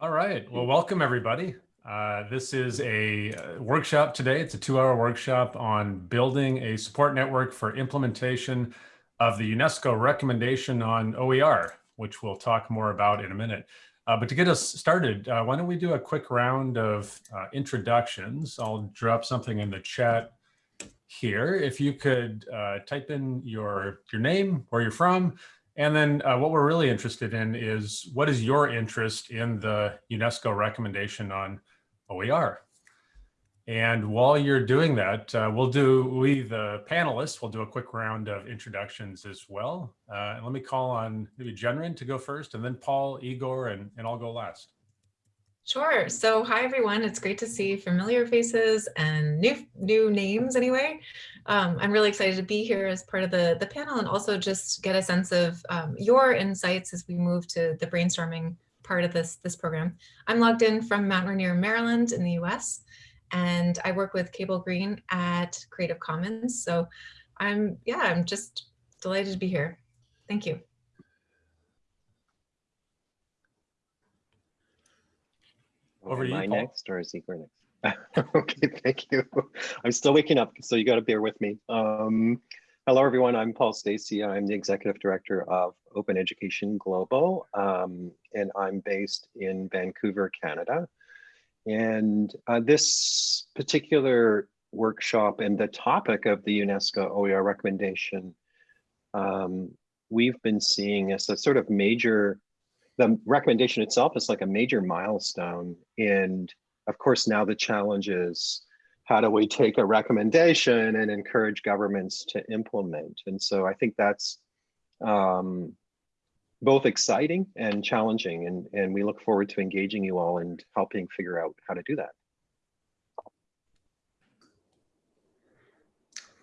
All right. Well, welcome everybody. Uh, this is a uh, workshop today. It's a two-hour workshop on building a support network for implementation of the UNESCO recommendation on OER, which we'll talk more about in a minute. Uh, but to get us started, uh, why don't we do a quick round of uh, introductions? I'll drop something in the chat here. If you could uh, type in your, your name, where you're from, and then uh, what we're really interested in is what is your interest in the UNESCO recommendation on OER? And while you're doing that, uh, we'll do, we, the panelists, will do a quick round of introductions as well. Uh, and let me call on maybe Jennryn to go first, and then Paul, Igor, and, and I'll go last. Sure. So hi, everyone. It's great to see familiar faces and new new names anyway. Um, I'm really excited to be here as part of the, the panel and also just get a sense of um, your insights as we move to the brainstorming part of this, this program. I'm logged in from Mount Rainier, Maryland in the US, and I work with Cable Green at Creative Commons. So I'm, yeah, I'm just delighted to be here. Thank you. Over Am you, I Paul. next or is Igor next? okay, thank you. I'm still waking up, so you got to bear with me. Um, hello, everyone. I'm Paul Stacey. I'm the executive director of Open Education Global, um, and I'm based in Vancouver, Canada. And uh, this particular workshop and the topic of the UNESCO OER recommendation, um, we've been seeing as a sort of major the recommendation itself is like a major milestone. And of course, now the challenge is how do we take a recommendation and encourage governments to implement? And so I think that's um, both exciting and challenging. And, and we look forward to engaging you all and helping figure out how to do that.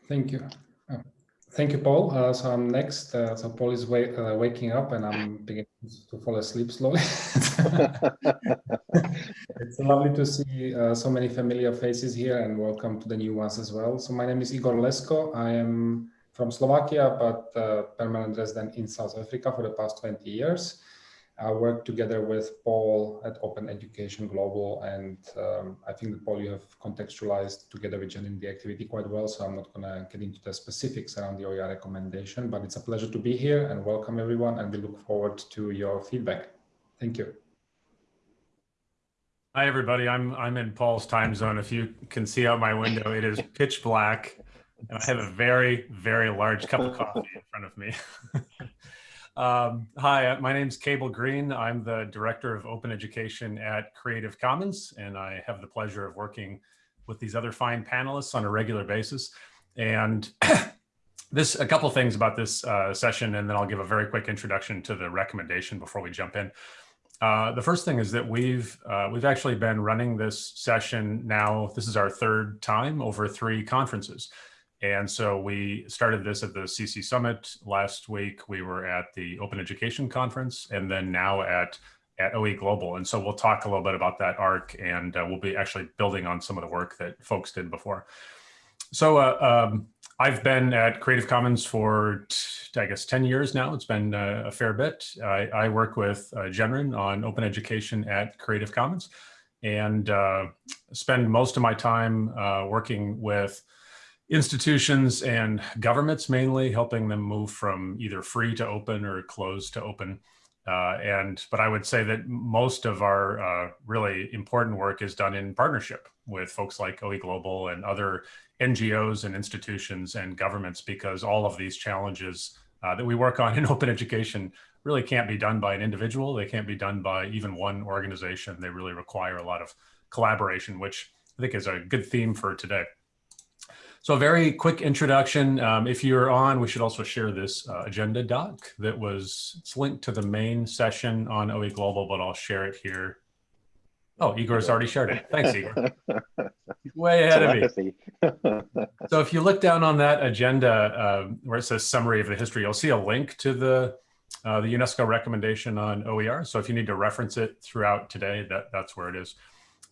Thank you. Uh, Thank you, Paul. Uh, so I'm next. Uh, so Paul is uh, waking up and I'm beginning to fall asleep slowly. it's lovely to see uh, so many familiar faces here and welcome to the new ones as well. So my name is Igor Lesko. I am from Slovakia, but uh, permanent resident in South Africa for the past 20 years. I work together with Paul at Open Education Global, and um, I think that Paul, you have contextualized together with Jen in the activity quite well, so I'm not going to get into the specifics around the OER recommendation, but it's a pleasure to be here and welcome everyone, and we look forward to your feedback. Thank you. Hi, everybody. I'm, I'm in Paul's time zone. If you can see out my window, it is pitch black, and I have a very, very large cup of coffee in front of me. Um, hi, my name is Cable Green. I'm the Director of Open Education at Creative Commons, and I have the pleasure of working with these other fine panelists on a regular basis. And this, a couple things about this uh, session, and then I'll give a very quick introduction to the recommendation before we jump in. Uh, the first thing is that we've uh, we've actually been running this session now. This is our third time over three conferences. And so we started this at the CC Summit last week. We were at the Open Education Conference and then now at, at OE Global. And so we'll talk a little bit about that arc and uh, we'll be actually building on some of the work that folks did before. So uh, um, I've been at Creative Commons for, I guess, 10 years now. It's been uh, a fair bit. I, I work with uh, Jennryn on open education at Creative Commons and uh, spend most of my time uh, working with institutions and governments mainly helping them move from either free to open or closed to open. Uh, and but I would say that most of our uh, really important work is done in partnership with folks like OE Global and other NGOs and institutions and governments because all of these challenges uh, that we work on in open education really can't be done by an individual. They can't be done by even one organization. They really require a lot of collaboration, which I think is a good theme for today. So a very quick introduction. Um, if you're on, we should also share this uh, agenda doc that was it's linked to the main session on OE Global, but I'll share it here. Oh, Igor's already shared it. Thanks, Igor. Way ahead of me. so if you look down on that agenda uh, where it says summary of the history, you'll see a link to the uh, the UNESCO recommendation on OER. So if you need to reference it throughout today, that, that's where it is.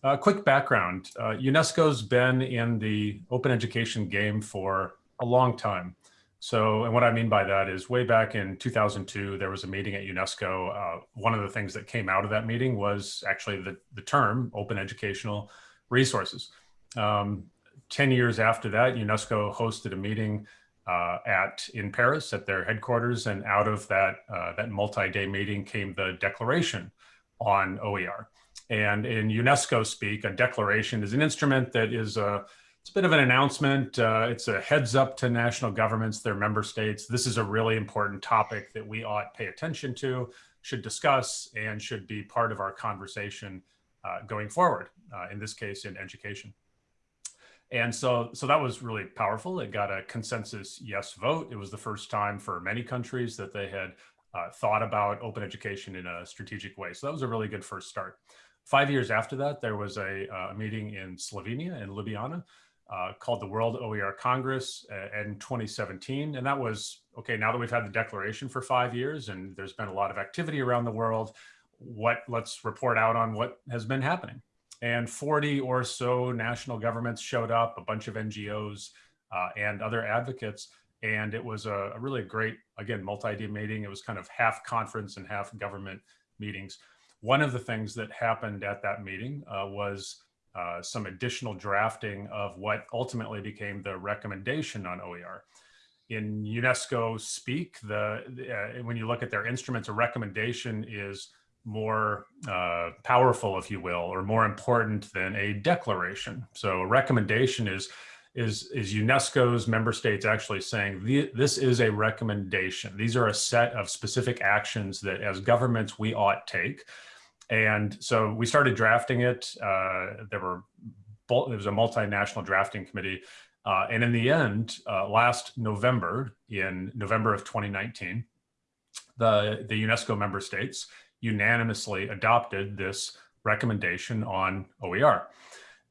A uh, quick background, uh, UNESCO's been in the open education game for a long time. So, and what I mean by that is way back in 2002, there was a meeting at UNESCO. Uh, one of the things that came out of that meeting was actually the, the term open educational resources. Um, 10 years after that, UNESCO hosted a meeting uh, at in Paris at their headquarters. And out of that, uh, that multi-day meeting came the declaration on OER. And in UNESCO speak, a declaration is an instrument that is a it's a bit of an announcement. Uh, it's a heads up to national governments, their member states. This is a really important topic that we ought pay attention to, should discuss, and should be part of our conversation uh, going forward, uh, in this case, in education. And so, so that was really powerful. It got a consensus yes vote. It was the first time for many countries that they had uh, thought about open education in a strategic way. So that was a really good first start. Five years after that, there was a, uh, a meeting in Slovenia, in Ljubljana, uh, called the World OER Congress uh, in 2017. And that was, okay, now that we've had the declaration for five years and there's been a lot of activity around the world, what let's report out on what has been happening. And 40 or so national governments showed up, a bunch of NGOs uh, and other advocates. And it was a, a really great, again, multi-day meeting. It was kind of half conference and half government meetings. One of the things that happened at that meeting uh, was uh, some additional drafting of what ultimately became the recommendation on OER. In UNESCO speak, the uh, when you look at their instruments, a recommendation is more uh, powerful, if you will, or more important than a declaration. So a recommendation is is is UNESCO's member states actually saying this is a recommendation. These are a set of specific actions that as governments we ought take and so we started drafting it. Uh, there were there was a multinational drafting committee. Uh, and in the end, uh, last November, in November of 2019, the, the UNESCO member states unanimously adopted this recommendation on OER.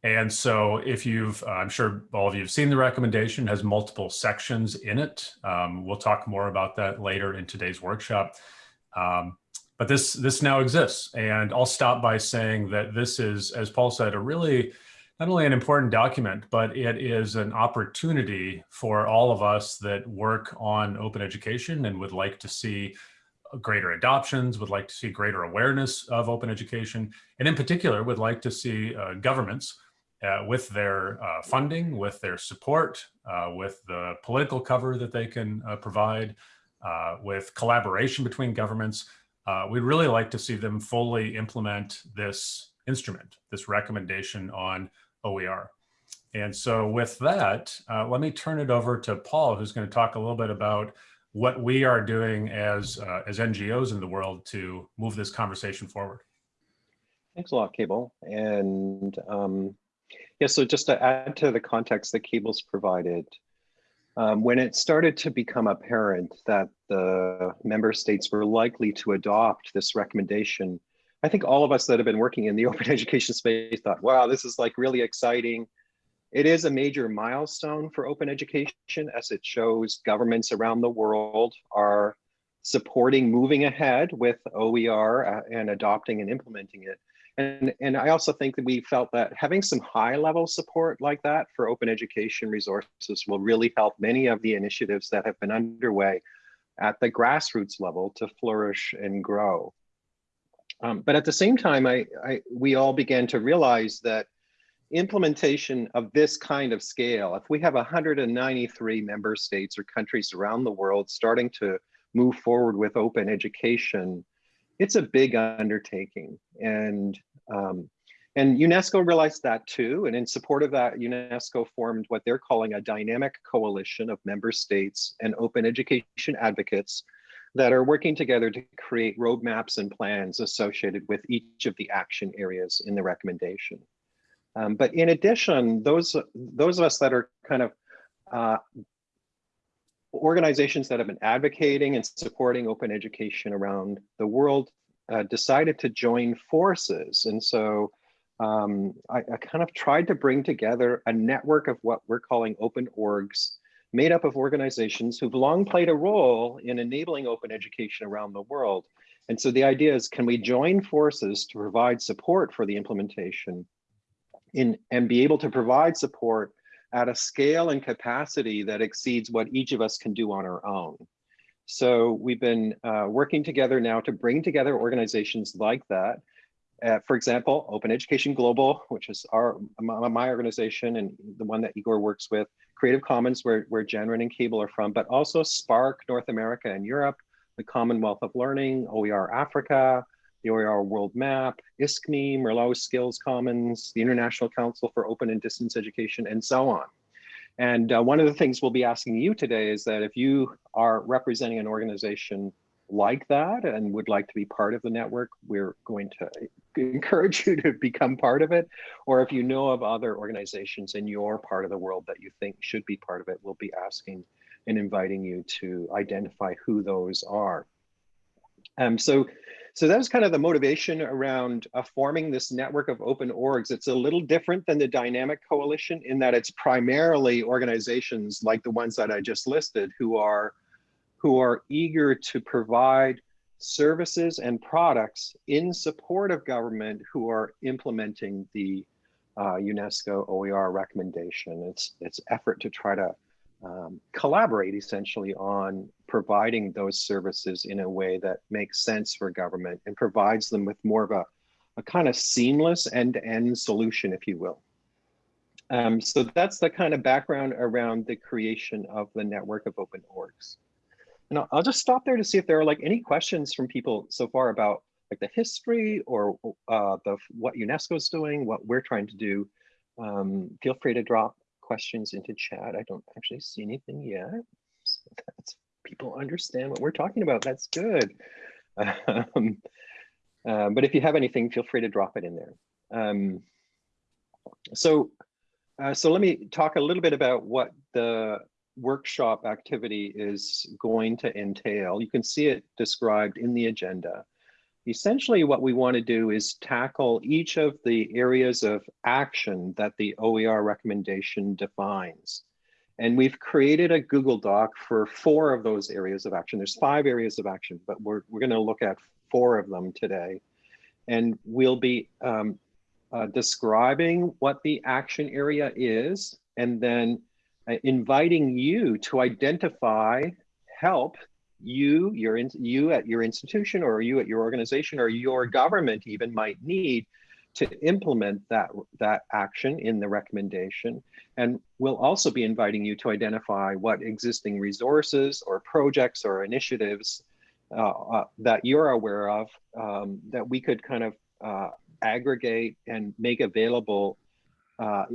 And so if you've, uh, I'm sure all of you have seen the recommendation, has multiple sections in it. Um, we'll talk more about that later in today's workshop. Um, but this this now exists. And I'll stop by saying that this is, as Paul said, a really not only an important document, but it is an opportunity for all of us that work on open education and would like to see greater adoptions, would like to see greater awareness of open education, and in particular would like to see uh, governments uh, with their uh, funding, with their support, uh, with the political cover that they can uh, provide, uh, with collaboration between governments, uh, we'd really like to see them fully implement this instrument, this recommendation on OER. And so with that, uh, let me turn it over to Paul, who's going to talk a little bit about what we are doing as, uh, as NGOs in the world to move this conversation forward. Thanks a lot, Cable. And um, yeah, so just to add to the context that Cable's provided, um, when it started to become apparent that the member states were likely to adopt this recommendation, I think all of us that have been working in the open education space thought, wow, this is like really exciting. It is a major milestone for open education as it shows governments around the world are supporting moving ahead with OER uh, and adopting and implementing it. And, and I also think that we felt that having some high level support like that for open education resources will really help many of the initiatives that have been underway at the grassroots level to flourish and grow. Um, but at the same time, I, I, we all began to realize that implementation of this kind of scale, if we have 193 member states or countries around the world starting to move forward with open education, it's a big undertaking. And, um, and UNESCO realized that too. And in support of that, UNESCO formed what they're calling a dynamic coalition of member states and open education advocates that are working together to create roadmaps and plans associated with each of the action areas in the recommendation. Um, but in addition, those, those of us that are kind of uh, organizations that have been advocating and supporting open education around the world uh, decided to join forces. And so um, I, I, kind of tried to bring together a network of what we're calling open orgs made up of organizations who've long played a role in enabling open education around the world. And so the idea is, can we join forces to provide support for the implementation in, and be able to provide support at a scale and capacity that exceeds what each of us can do on our own. So we've been uh, working together now to bring together organizations like that. Uh, for example, Open Education Global, which is our my organization and the one that Igor works with, Creative Commons, where, where Jennryn and Cable are from, but also SPARC North America and Europe, the Commonwealth of Learning, OER Africa, the OER World Map, ISKME, Merlot Skills Commons, the International Council for Open and Distance Education, and so on. And uh, one of the things we'll be asking you today is that if you are representing an organization like that and would like to be part of the network, we're going to encourage you to become part of it. Or if you know of other organizations in your part of the world that you think should be part of it, we'll be asking and inviting you to identify who those are. Um, so so that was kind of the motivation around uh, forming this network of open orgs. It's a little different than the dynamic coalition in that it's primarily organizations like the ones that I just listed who are who are eager to provide services and products in support of government who are implementing the uh, UNESCO OER recommendation. It's its effort to try to um, collaborate essentially on providing those services in a way that makes sense for government and provides them with more of a, a kind of seamless end-to-end -end solution, if you will. Um, so that's the kind of background around the creation of the network of open orgs. And I'll, I'll just stop there to see if there are like any questions from people so far about like the history or uh, the what UNESCO is doing, what we're trying to do. Um, feel free to drop questions into chat. I don't actually see anything yet. So that's people understand what we're talking about. That's good. Um, uh, but if you have anything, feel free to drop it in there. Um, so, uh, so let me talk a little bit about what the workshop activity is going to entail. You can see it described in the agenda. Essentially what we want to do is tackle each of the areas of action that the OER recommendation defines. And we've created a Google Doc for four of those areas of action. There's five areas of action, but we're, we're going to look at four of them today. And we'll be um, uh, describing what the action area is, and then uh, inviting you to identify help you, your in, you at your institution or you at your organization or your government even might need to implement that, that action in the recommendation. And we'll also be inviting you to identify what existing resources or projects or initiatives uh, uh, that you're aware of um, that we could kind of uh, aggregate and make available uh,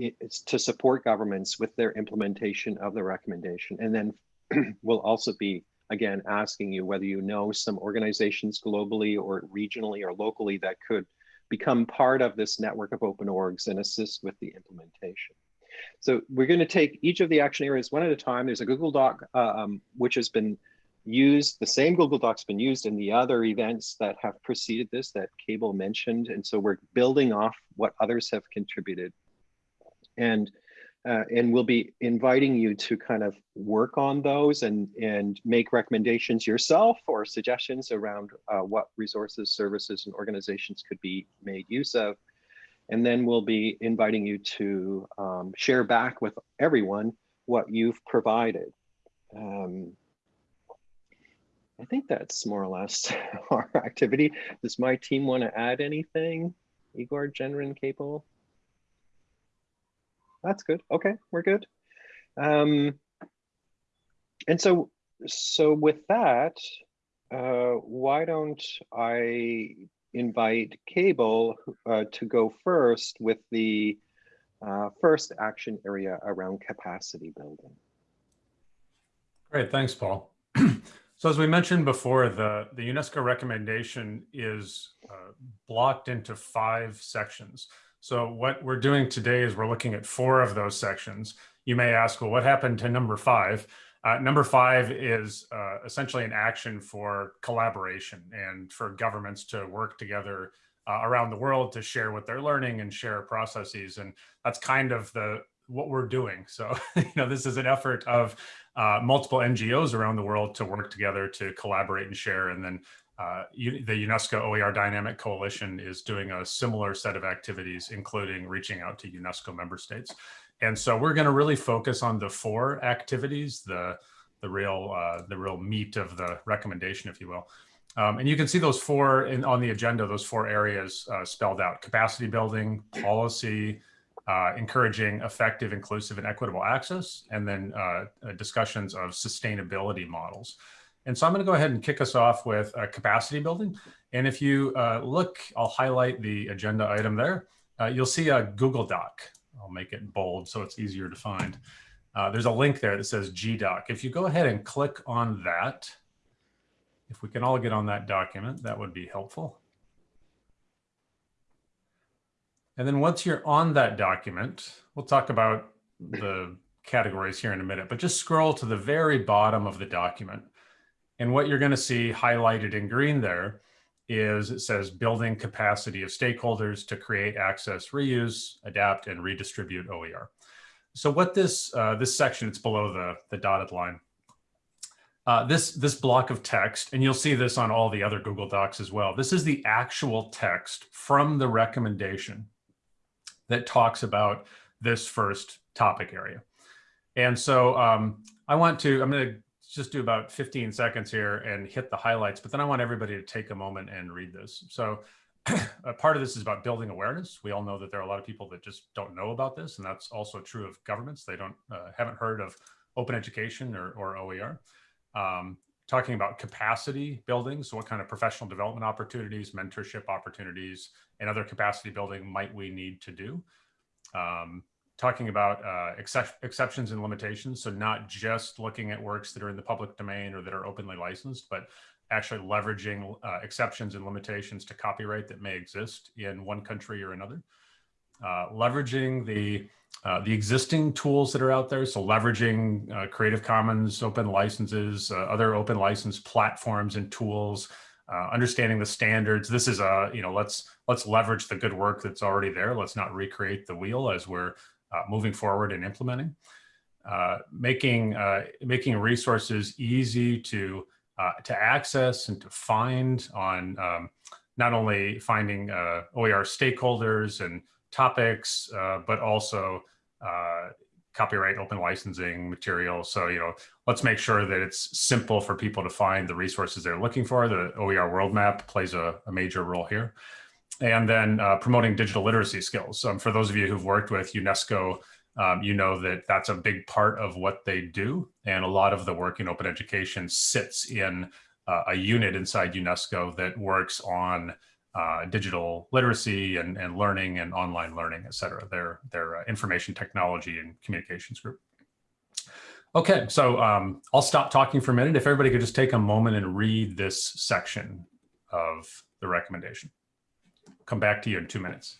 to support governments with their implementation of the recommendation. And then we'll also be again, asking you whether you know some organizations globally or regionally or locally that could become part of this network of open orgs and assist with the implementation. So we're going to take each of the action areas one at a time. There's a Google Doc, uh, um, which has been used, the same Google Doc's been used in the other events that have preceded this that Cable mentioned. And so we're building off what others have contributed. And uh, and we'll be inviting you to kind of work on those and, and make recommendations yourself or suggestions around uh, what resources, services, and organizations could be made use of. And then we'll be inviting you to um, share back with everyone what you've provided. Um, I think that's more or less our activity. Does my team want to add anything? Igor, Jennryn, Cable? That's good. Okay, we're good. Um, and so, so with that, uh, why don't I invite Cable uh, to go first with the uh, first action area around capacity building. Great, thanks, Paul. so as we mentioned before, the, the UNESCO recommendation is uh, blocked into five sections. So what we're doing today is we're looking at four of those sections. You may ask, well, what happened to number five? Uh, number five is uh, essentially an action for collaboration and for governments to work together uh, around the world to share what they're learning and share processes. And that's kind of the what we're doing. So, you know, this is an effort of uh, multiple NGOs around the world to work together to collaborate and share and then uh, the UNESCO OER Dynamic Coalition is doing a similar set of activities, including reaching out to UNESCO member states. And so we're going to really focus on the four activities, the the real uh, the real meat of the recommendation, if you will. Um, and you can see those four in, on the agenda, those four areas uh, spelled out, capacity building, policy, uh, encouraging effective, inclusive, and equitable access, and then uh, uh discussions of sustainability models. And so I'm going to go ahead and kick us off with uh, capacity building. And if you uh, look, I'll highlight the agenda item there. you'll see a Google Doc. I'll make it bold so it's easier to find. there's a link there that says GDoc. If you go ahead and click on that, if we can all get on that document, that would be helpful. And then once you're on that document, we'll talk about the categories here in a minute, but just scroll to the very bottom of the document. And what you're going to see highlighted in green there is it says building capacity of stakeholders to create access, reuse, adapt, and redistribute OER. So what this uh, this section, it's below the, the dotted line. Uh, this, this block of text, and you'll see this on all the other Google Docs as well. This is the actual text from the recommendation that talks about this first topic area. And so um, I want to, I'm going to just do about 15 seconds here and hit the highlights, but then I want everybody to take a moment and read this. So a part of this is about building awareness. We all know that there are a lot of people that just don't know about this, and that's also true of governments. They don't uh, haven't heard of open education or, or OER um, talking about capacity building. So what kind of professional development opportunities, mentorship opportunities, and other capacity building might we need to do? Um, talking about uh, excep exceptions and limitations. So not just looking at works that are in the public domain or that are openly licensed, but actually leveraging uh, exceptions and limitations to copyright that may exist in one country or another. Uh, leveraging the uh, the existing tools that are out there. So leveraging uh, Creative Commons open licenses, uh, other open license platforms and tools, understanding the standards. This is a, you know, let's let's leverage the good work that's already there. Let's not recreate the wheel as we're moving forward and implementing. making making resources easy to to access and to find on um, not only finding OER stakeholders and topics, uh, but also uh, copyright open licensing material. So, you know, let's make sure that it's simple for people to find the resources they're looking for. The OER world map plays a, a major role here. And then uh, promoting digital literacy skills. Um, for those of you who've worked with UNESCO, um, you know that that's a big part of what they do. And a lot of the work in open education sits in uh, a unit inside UNESCO that works on uh, digital literacy and, and learning and online learning, et cetera. Their, their uh, information technology and communications group. Okay, so um, I'll stop talking for a minute. If everybody could just take a moment and read this section of the recommendation. Come back to you in two minutes.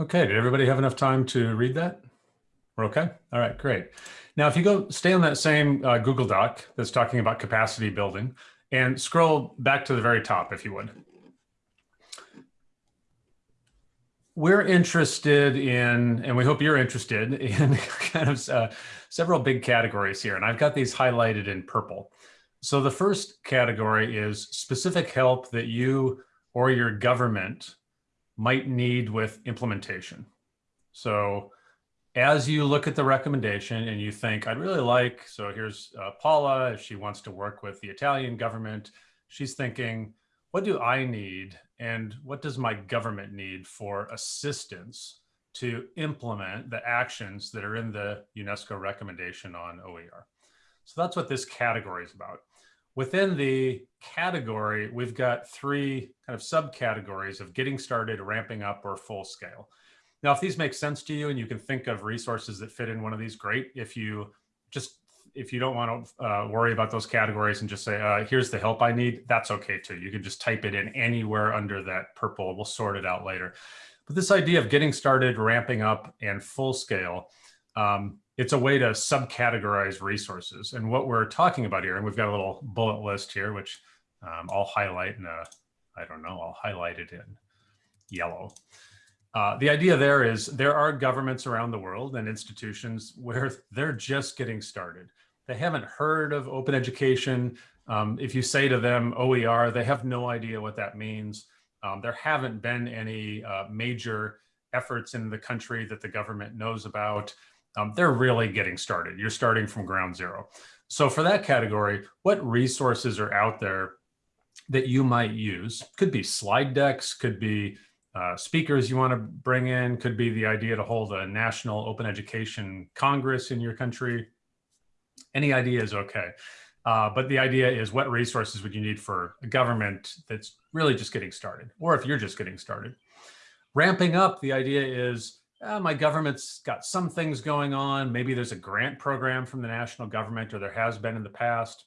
Okay, did everybody have enough time to read that? We're okay? All right, great. Now, if you go stay on that same uh, Google Doc that's talking about capacity building and scroll back to the very top, if you would. We're interested in, and we hope you're interested in kind of uh, several big categories here. And I've got these highlighted in purple. So the first category is specific help that you or your government might need with implementation. So as you look at the recommendation and you think, I'd really like, so here's uh, Paula, if she wants to work with the Italian government, she's thinking, what do I need? and what does my government need for assistance to implement the actions that are in the UNESCO recommendation on OER. So that's what this category is about. Within the category, we've got three kind of subcategories of getting started, ramping up, or full scale. Now, if these make sense to you and you can think of resources that fit in one of these, great. If you just if you don't want to uh, worry about those categories and just say, uh, here's the help I need, that's okay too. You can just type it in anywhere under that purple. We'll sort it out later. But this idea of getting started, ramping up, and full scale, um, it's a way to subcategorize resources. And what we're talking about here, and we've got a little bullet list here, which um, I'll highlight in a, I don't know, I'll highlight it in yellow. Uh, the idea there is there are governments around the world and institutions where they're just getting started. They haven't heard of open education. Um, if you say to them OER, they have no idea what that means. Um, there haven't been any uh, major efforts in the country that the government knows about. Um, they're really getting started. You're starting from ground zero. So for that category, what resources are out there that you might use? Could be slide decks, could be uh, speakers you want to bring in, could be the idea to hold a national open education congress in your country. Any idea is okay. Uh, but the idea is what resources would you need for a government that's really just getting started, or if you're just getting started. Ramping up, the idea is uh, my government's got some things going on. Maybe there's a grant program from the national government, or there has been in the past.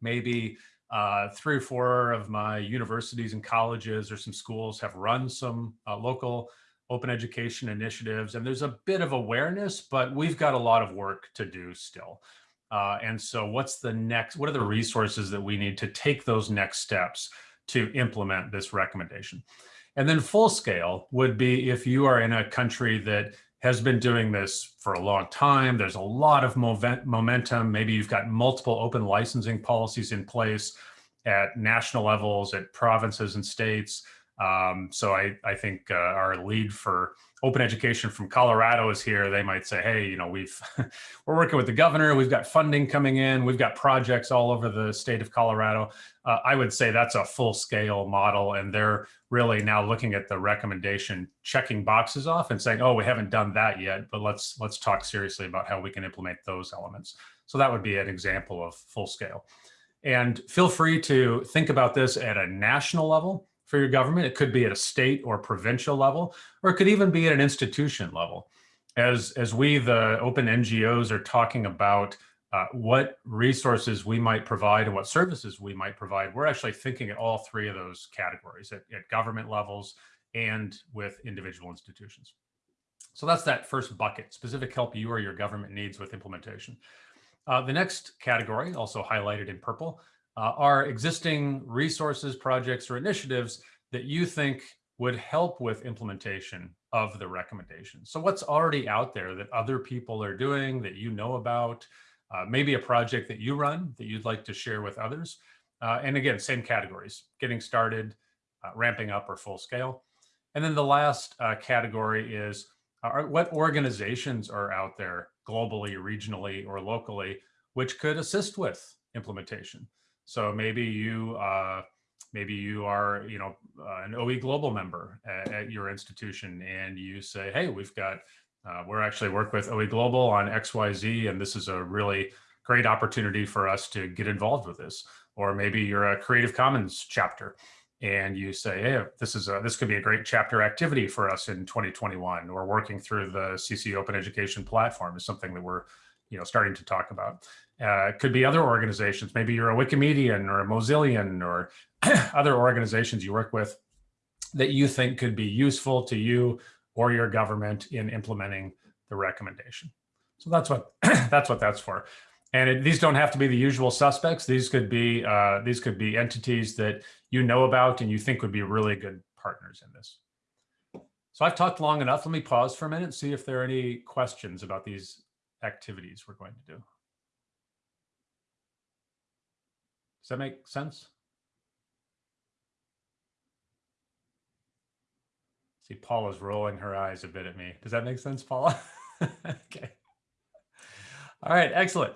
Maybe uh, three or four of my universities and colleges or some schools have run some uh, local open education initiatives, and there's a bit of awareness, but we've got a lot of work to do still. Uh, and so what's the next, what are the resources that we need to take those next steps to implement this recommendation? And then full scale would be if you are in a country that has been doing this for a long time, there's a lot of momentum, maybe you've got multiple open licensing policies in place at national levels, at provinces and states, um, so I, I think uh, our lead for open education from Colorado is here. They might say, hey, you know, we've we're working with the governor. We've got funding coming in. We've got projects all over the state of Colorado. Uh, I would say that's a full scale model, and they're really now looking at the recommendation, checking boxes off, and saying, oh, we haven't done that yet, but let's let's talk seriously about how we can implement those elements. So that would be an example of full scale. And feel free to think about this at a national level for your government. It could be at a state or provincial level, or it could even be at an institution level. As, as we, the open NGOs, are talking about uh, what resources we might provide and what services we might provide, we're actually thinking at all three of those categories, at, at government levels and with individual institutions. So that's that first bucket, specific help you or your government needs with implementation. Uh, the next category, also highlighted in purple, uh, are existing resources, projects, or initiatives that you think would help with implementation of the recommendation. So what's already out there that other people are doing that you know about, uh, maybe a project that you run that you'd like to share with others. Uh, and again, same categories, getting started, uh, ramping up or full scale. And then the last uh, category is are, what organizations are out there globally, regionally, or locally, which could assist with implementation. So maybe you uh, maybe you are you know uh, an OE Global member at, at, your institution, and you say, hey, we've got uh, we're actually work with OE Global on X Y Z, and this is a really great opportunity for us to get involved with this. Or maybe you're a Creative Commons chapter, and you say, hey, this is a, this could be a great chapter activity for us in 2021. Or working through the CC Open Education platform is something that we're you know starting to talk about. Uh, could be other organizations. Maybe you're a Wikimedian or a Mozillian or other organizations you work with that you think could be useful to you or your government in implementing the recommendation. So that's what that's what that's for. And it, these don't have to be the usual suspects. These could be uh, these could be entities that you know about and you think would be really good partners in this. So I've talked long enough. Let me pause for a minute, and see if there are any questions about these activities we're going to do. Does that make sense? See, Paula's rolling her eyes a bit at me. Does that make sense, Paula? okay. All right, excellent.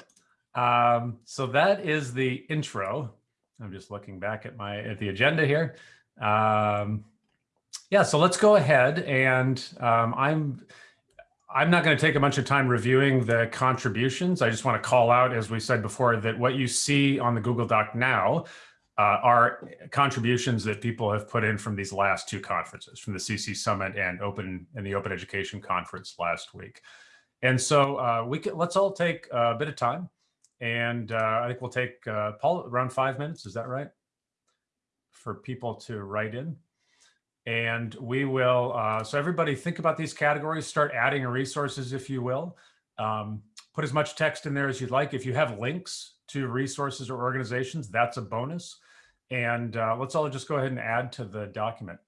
Um, so that is the intro. I'm just looking back at my at the agenda here. Um, yeah, so let's go ahead and um, I'm I'm not going to take a bunch of time reviewing the contributions. I just want to call out, as we said before, that what you see on the Google Doc now uh, are contributions that people have put in from these last two conferences, from the CC Summit and Open and the Open Education Conference last week. And so uh, we can, let's all take a bit of time, and uh, I think we'll take uh, Paul around five minutes. Is that right? For people to write in. And we will, uh, so everybody think about these categories, start adding resources if you will. Um, put as much text in there as you'd like. If you have links to resources or organizations, that's a bonus. And uh, let's all just go ahead and add to the document.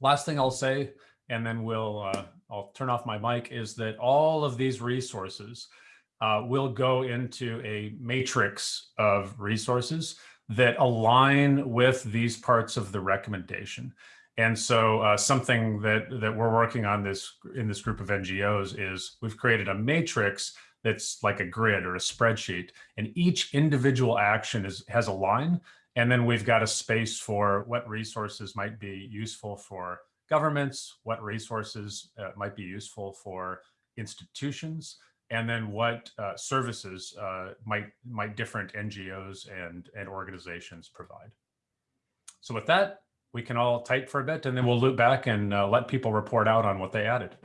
Last thing I'll say, and then we'll, uh, I'll turn off my mic, is that all of these resources uh, will go into a matrix of resources that align with these parts of the recommendation. And so uh, something that that we're working on this in this group of NGOs is we've created a matrix that's like a grid or a spreadsheet, and each individual action is has a line, and then we've got a space for what resources might be useful for governments, what resources uh, might be useful for institutions, and then what uh, services uh, might might different NGOs and and organizations provide. So with that, we can all type for a bit and then we'll loop back and uh, let people report out on what they added.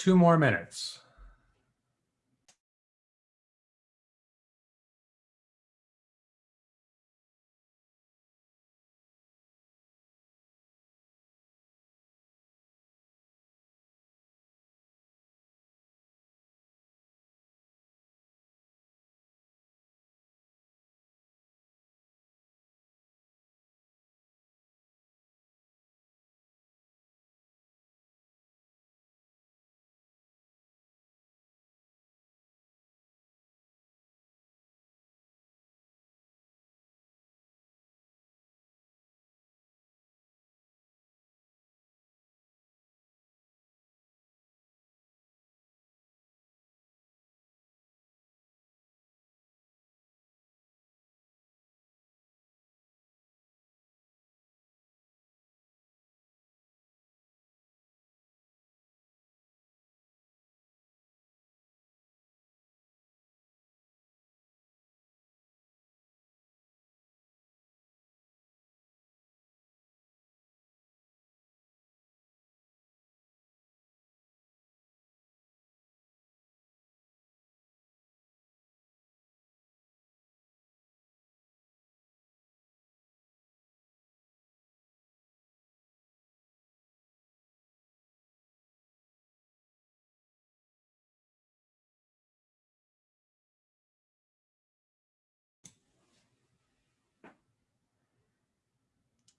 Two more minutes.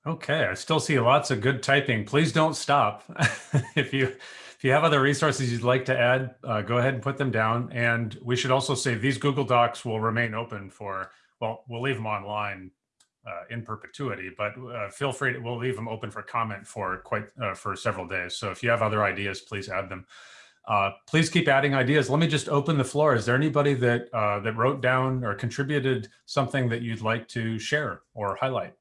Okay, I still see lots of good typing. Please don't stop. if you if you have other resources you'd like to add, uh, go ahead and put them down. And we should also say these Google Docs will remain open for, well, we'll leave them online uh, in perpetuity, but uh, feel free to, we'll leave them open for comment for quite, uh, for several days. So if you have other ideas, please add them. Uh, please keep adding ideas. Let me just open the floor. Is there anybody that, uh, that wrote down or contributed something that you'd like to share or highlight?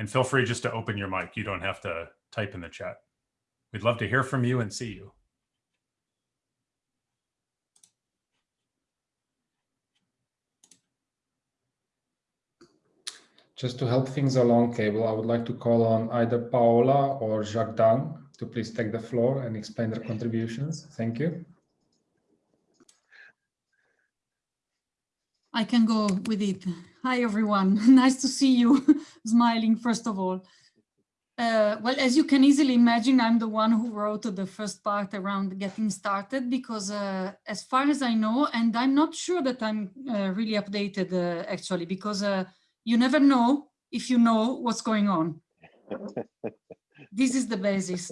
And feel free just to open your mic. You don't have to type in the chat. We'd love to hear from you and see you. Just to help things along, Cable, I would like to call on either Paola or Jacques Dan to please take the floor and explain their contributions. Thank you. I can go with it. Hi, everyone. nice to see you smiling, first of all. Uh, well, as you can easily imagine, I'm the one who wrote the first part around getting started because uh, as far as I know, and I'm not sure that I'm uh, really updated uh, actually, because uh, you never know if you know what's going on. this is the basis.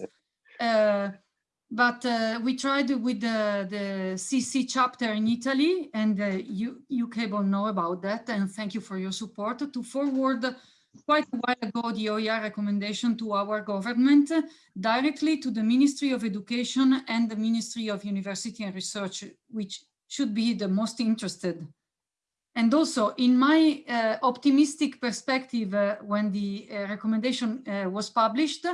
But uh, we tried with the, the CC chapter in Italy, and uh, you, you cable know about that, and thank you for your support, to forward quite a while ago the OER recommendation to our government directly to the Ministry of Education and the Ministry of University and Research, which should be the most interested. And also in my uh, optimistic perspective, uh, when the uh, recommendation uh, was published,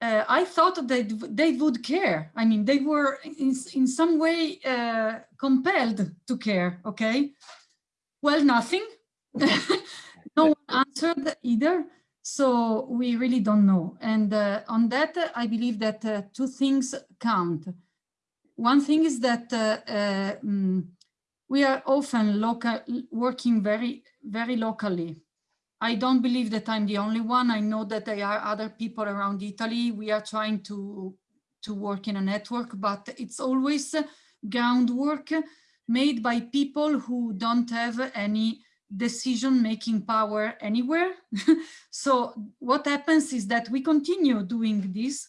uh, I thought that they would care. I mean, they were in, in some way uh, compelled to care, okay? Well, nothing. no one answered either. So we really don't know. And uh, on that, I believe that uh, two things count. One thing is that um, we are often local, working very, very locally I don't believe that I'm the only one. I know that there are other people around Italy. We are trying to, to work in a network, but it's always groundwork made by people who don't have any decision-making power anywhere. so what happens is that we continue doing this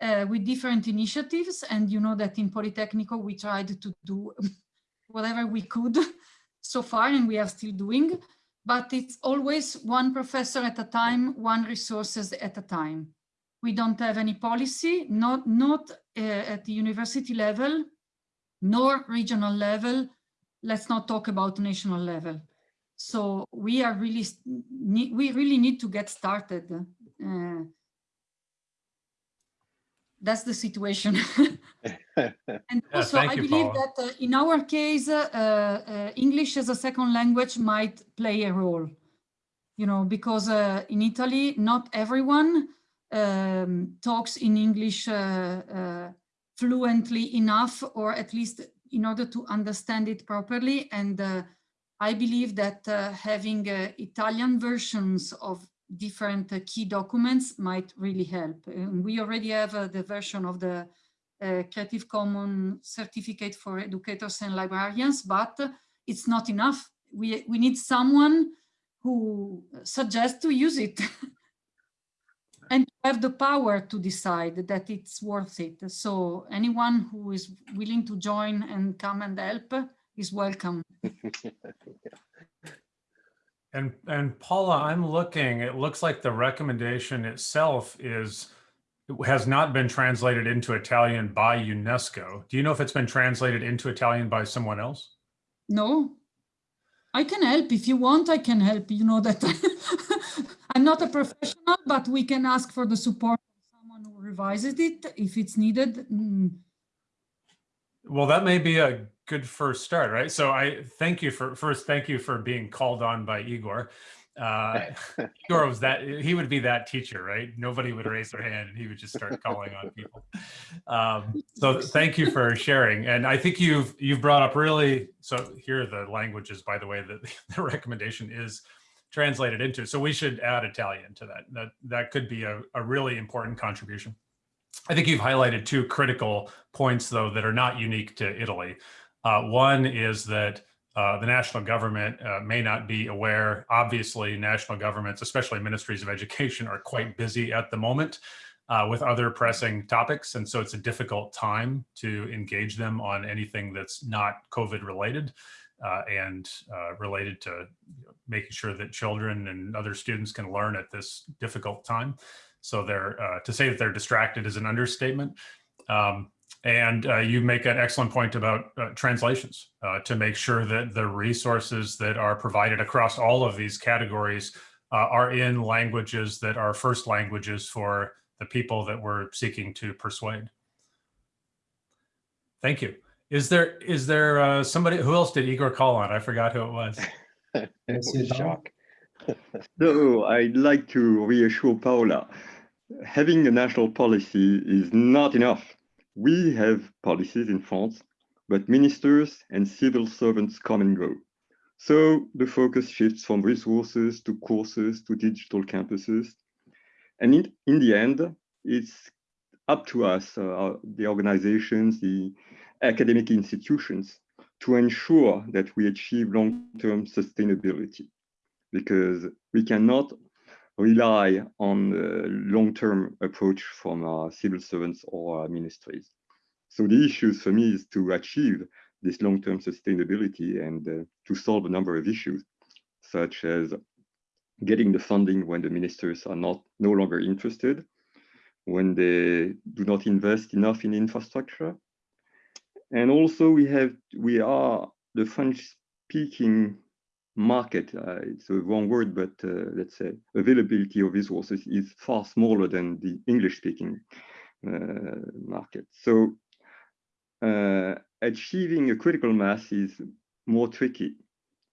uh, with different initiatives. And you know that in Politecnico, we tried to do whatever we could so far, and we are still doing but it's always one professor at a time, one resources at a time. We don't have any policy, not, not uh, at the university level, nor regional level. Let's not talk about national level. So we are really, we really need to get started. Uh, that's the situation. and also, I believe Paula. that uh, in our case, uh, uh, English as a second language might play a role, you know, because uh, in Italy, not everyone um, talks in English uh, uh, fluently enough, or at least in order to understand it properly. And uh, I believe that uh, having uh, Italian versions of different uh, key documents might really help. And we already have uh, the version of the uh, Creative Commons certificate for educators and librarians, but it's not enough. We, we need someone who suggests to use it and have the power to decide that it's worth it. So anyone who is willing to join and come and help is welcome. And, and Paula, I'm looking, it looks like the recommendation itself is, has not been translated into Italian by UNESCO. Do you know if it's been translated into Italian by someone else? No, I can help if you want. I can help. You know that I'm not a professional, but we can ask for the support of someone who revises it if it's needed. Mm. Well, that may be a good first start, right? So I thank you for first, thank you for being called on by Igor. Uh, Igor was that he would be that teacher, right? Nobody would raise their hand and he would just start calling on people. Um, so thank you for sharing. And I think you've you've brought up really so here are the languages, by the way, that the recommendation is translated into. So we should add Italian to that. That that could be a, a really important contribution. I think you've highlighted two critical points, though, that are not unique to Italy. Uh, one is that uh, the national government uh, may not be aware. Obviously, national governments, especially ministries of education, are quite busy at the moment uh, with other pressing topics. And so it's a difficult time to engage them on anything that's not COVID related uh, and uh, related to making sure that children and other students can learn at this difficult time. So they're to say that they're distracted is an understatement. Um, and uh, you make an excellent point about uh, translations uh, to make sure that the resources that are provided across all of these categories uh, are in languages that are first languages for the people that we're seeking to persuade. Thank you. Is there is there uh, somebody who else did Igor call on? I forgot who it was. Jacques. No, I'd like to reassure Paula. Having a national policy is not enough. We have policies in France, but ministers and civil servants come and go. So the focus shifts from resources to courses to digital campuses. And in, in the end, it's up to us, uh, the organizations, the academic institutions, to ensure that we achieve long-term sustainability because we cannot rely on long-term approach from civil servants or ministries. So the issues for me is to achieve this long-term sustainability and uh, to solve a number of issues, such as getting the funding when the ministers are not no longer interested, when they do not invest enough in infrastructure. And also we have, we are the French speaking market, uh, it's a wrong word, but uh, let's say availability of resources is far smaller than the English speaking uh, market. So uh, achieving a critical mass is more tricky.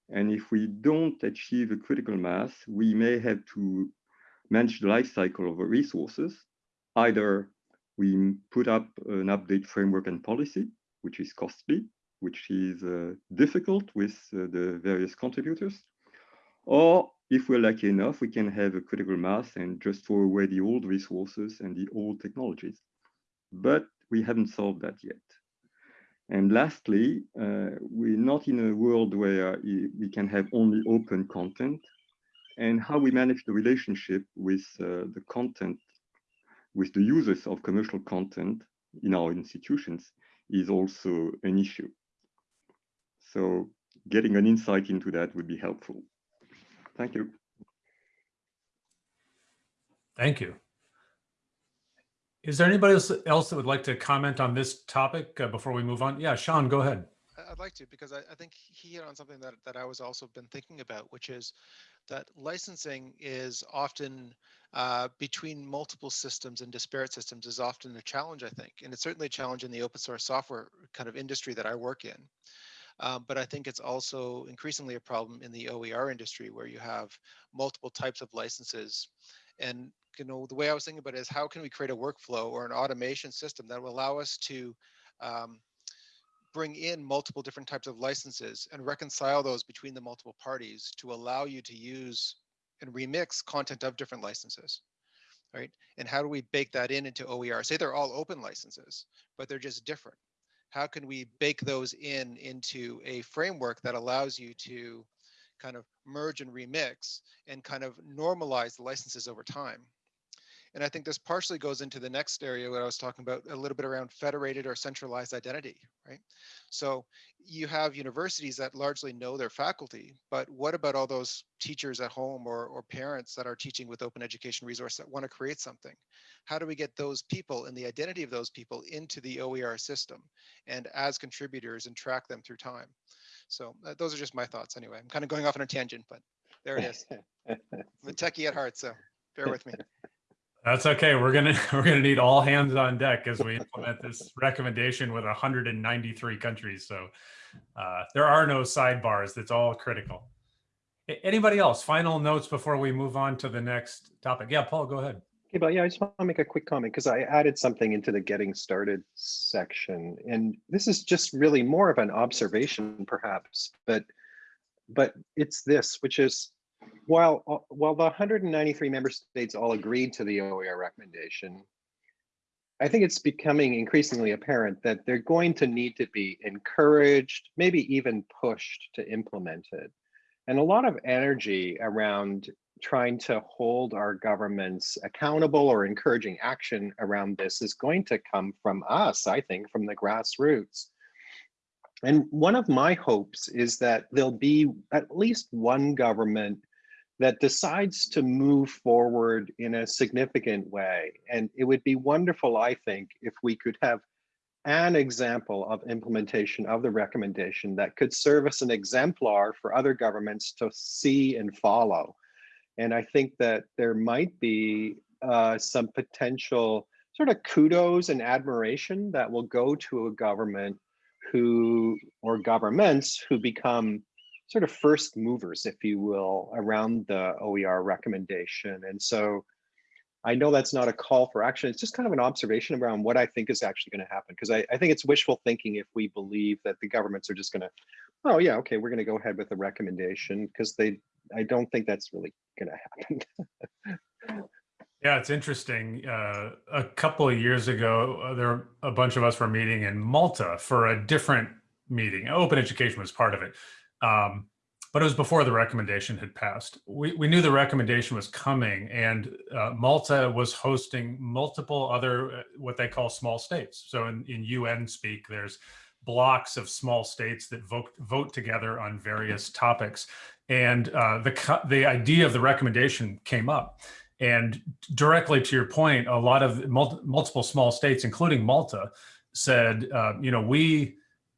And if we don't achieve a critical mass, we may have to manage the life cycle of our resources. Either we put up an update framework and policy, which is costly, which is uh, difficult with uh, the various contributors. Or if we're lucky enough, we can have a critical mass and just throw away the old resources and the old technologies. But we haven't solved that yet. And lastly, uh, we're not in a world where we can have only open content and how we manage the relationship with uh, the content, with the users of commercial content in our institutions is also an issue. So getting an insight into that would be helpful. Thank you. Thank you. Is there anybody else, else that would like to comment on this topic uh, before we move on? Yeah, Sean, go ahead. I'd like to because I, I, think he hit on something that, that I was also been thinking about, which is that licensing is often uh, between multiple systems and disparate systems is often a challenge, I think. And it's certainly a challenge in the open source software kind of industry that I work in. Um, but I think it's also increasingly a problem in the OER industry where you have multiple types of licenses And you know, the way I was thinking about it is how can we create a workflow or an automation system that will allow us to um, bring in multiple different types of licenses and reconcile those between the multiple parties to allow you to use and remix content of different licenses, right? And how do we bake that in into OER? Say they're all open licenses, but they're just different. How can we bake those in into a framework that allows you to kind of merge and remix and kind of normalize the licenses over time? And I think this partially goes into the next area what I was talking about a little bit around federated or centralized identity, right? So you have universities that largely know their faculty, but what about all those teachers at home or, or parents that are teaching with open education resource that want to create something? How do we get those people and the identity of those people into the OER system and as contributors and track them through time? So uh, those are just my thoughts anyway. I'm kind of going off on a tangent, but there it is. I'm a techie at heart, so bear with me. That's okay. We're gonna we're gonna need all hands on deck as we implement this recommendation with 193 countries. So uh, there are no sidebars. That's all critical. Anybody else? Final notes before we move on to the next topic. Yeah, Paul, go ahead. Okay, but yeah, I just want to make a quick comment because I added something into the getting started section, and this is just really more of an observation, perhaps, but but it's this, which is while uh, while the 193 member states all agreed to the OER recommendation, I think it's becoming increasingly apparent that they're going to need to be encouraged, maybe even pushed to implement it. And a lot of energy around trying to hold our governments accountable or encouraging action around this is going to come from us, I think, from the grassroots. And one of my hopes is that there'll be at least one government that decides to move forward in a significant way. And it would be wonderful, I think, if we could have an example of implementation of the recommendation that could serve as an exemplar for other governments to see and follow. And I think that there might be uh, some potential sort of kudos and admiration that will go to a government who, or governments who become sort of first movers, if you will, around the OER recommendation. And so I know that's not a call for action. It's just kind of an observation around what I think is actually going to happen. Because I, I, think it's wishful thinking if we believe that the governments are just going to, oh yeah, okay, we're going to go ahead with the recommendation because they, I don't think that's really going to happen. yeah, it's interesting. Uh, a couple of years ago, uh, there a bunch of us were meeting in Malta for a different meeting. Open education was part of it. Um, but it was before the recommendation had passed. We, we knew the recommendation was coming and uh, Malta was hosting multiple other, uh, what they call small states. So in, in UN speak, there's blocks of small states that vote, vote together on various topics. And uh, the, the idea of the recommendation came up. And directly to your point, a lot of mul multiple small states, including Malta, said, uh, you know, we,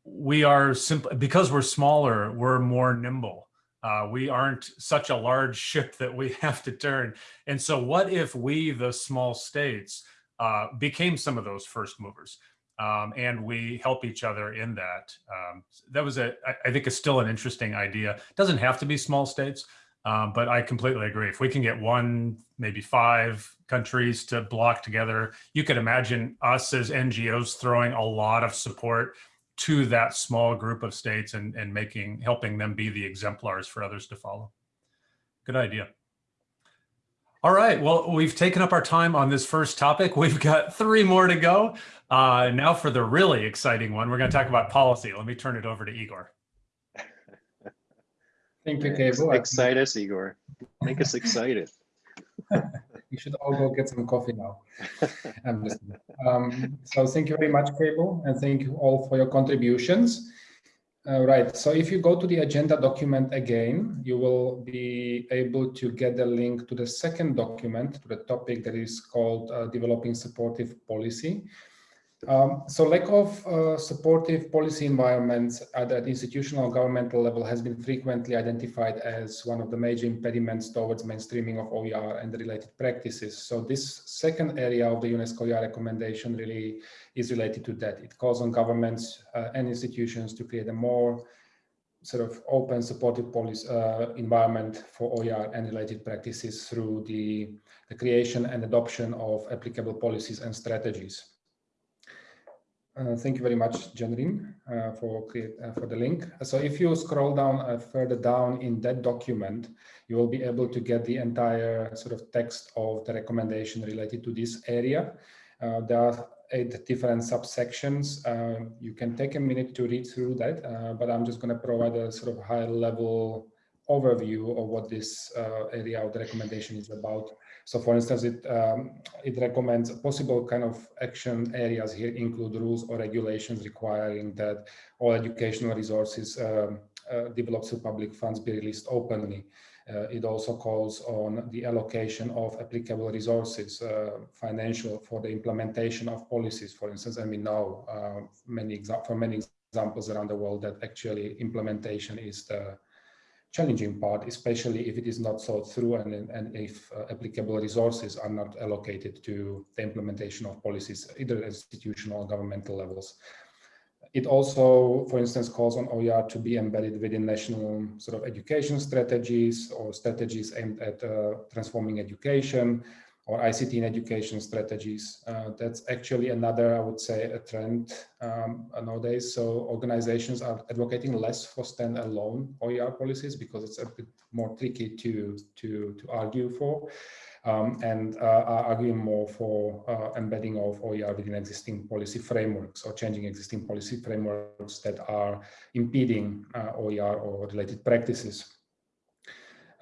we are simply because we're smaller, we're more nimble. Uh, we aren't such a large ship that we have to turn. And so what if we, the small states, uh, became some of those first movers? Um, and we help each other in that. Um, that was a, I think, is still an interesting idea. It doesn't have to be small states, um, but I completely agree. If we can get one, maybe five countries to block together, you could imagine us as NGOs throwing a lot of support to that small group of states and, and making helping them be the exemplars for others to follow. Good idea. All right, well, we've taken up our time on this first topic. We've got three more to go. Uh, now for the really exciting one, we're going to talk about policy. Let me turn it over to Igor. Thank you, Cable. Excite us, Igor. Make us excited. we should all go get some coffee now. um, so thank you very much, Cable, and thank you all for your contributions. Uh, right, so if you go to the agenda document again, you will be able to get the link to the second document, to the topic that is called uh, Developing Supportive Policy. Um, so lack of uh, supportive policy environments at the institutional governmental level has been frequently identified as one of the major impediments towards mainstreaming of OER and related practices. So this second area of the UNESCO OER recommendation really is related to that. It calls on governments uh, and institutions to create a more sort of open supportive policy uh, environment for OER and related practices through the the creation and adoption of applicable policies and strategies. Uh, thank you very much, Jennryn, uh, for, uh, for the link. So if you scroll down uh, further down in that document, you will be able to get the entire sort of text of the recommendation related to this area. Uh, there are eight different subsections. You can take a minute to read through that, but I'm just going to provide a sort of high level overview of what this area of the recommendation is about. So for instance, it, um, it recommends possible kind of action areas here include rules or regulations requiring that all educational resources um, uh, developed through public funds be released openly. Uh, it also calls on the allocation of applicable resources, uh, financial for the implementation of policies, for instance, and we know uh, many from many examples around the world that actually implementation is the challenging part, especially if it is not thought through and, and if uh, applicable resources are not allocated to the implementation of policies, either institutional or governmental levels. It also, for instance, calls on OER to be embedded within national sort of education strategies or strategies aimed at uh, transforming education, or ICT in education strategies. Uh, that's actually another, I would say, a trend um, nowadays. So organizations are advocating less for standalone OER policies because it's a bit more tricky to, to, to argue for. Um, and uh, are arguing more for uh, embedding of OER within existing policy frameworks or changing existing policy frameworks that are impeding uh, OER or related practices.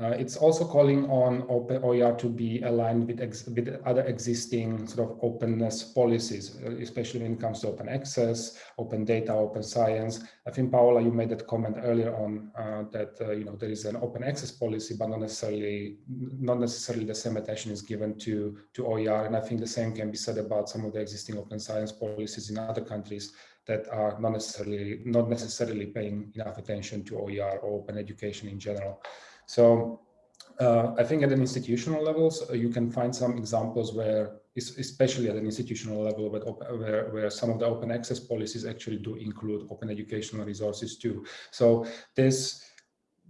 Uh, it's also calling on open OER to be aligned with, with other existing sort of openness policies, uh, especially when it comes to open access, open data, open science. I think, Paola, you made that comment earlier on uh, that, uh, you know, there is an open access policy, but not necessarily, not necessarily the same attention is given to, to OER. And I think the same can be said about some of the existing open science policies in other countries that are not necessarily, not necessarily paying enough attention to OER or open education in general. So uh, I think at an institutional levels, uh, you can find some examples where, especially at an institutional level, where, where some of the open access policies actually do include open educational resources too. So this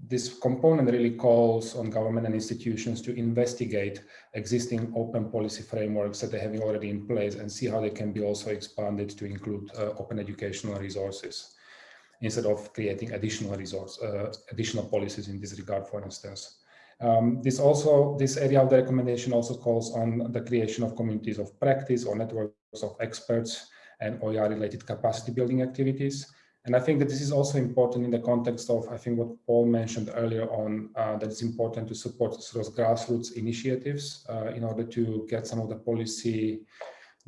this component really calls on government and institutions to investigate existing open policy frameworks that they have already in place and see how they can be also expanded to include uh, open educational resources instead of creating additional resource, uh, additional policies in this regard, for instance. Um, this also, this area of the recommendation also calls on the creation of communities of practice or networks of experts and OER related capacity building activities. And I think that this is also important in the context of, I think what Paul mentioned earlier on, uh, that it's important to support sort of grassroots initiatives uh, in order to get some of the policy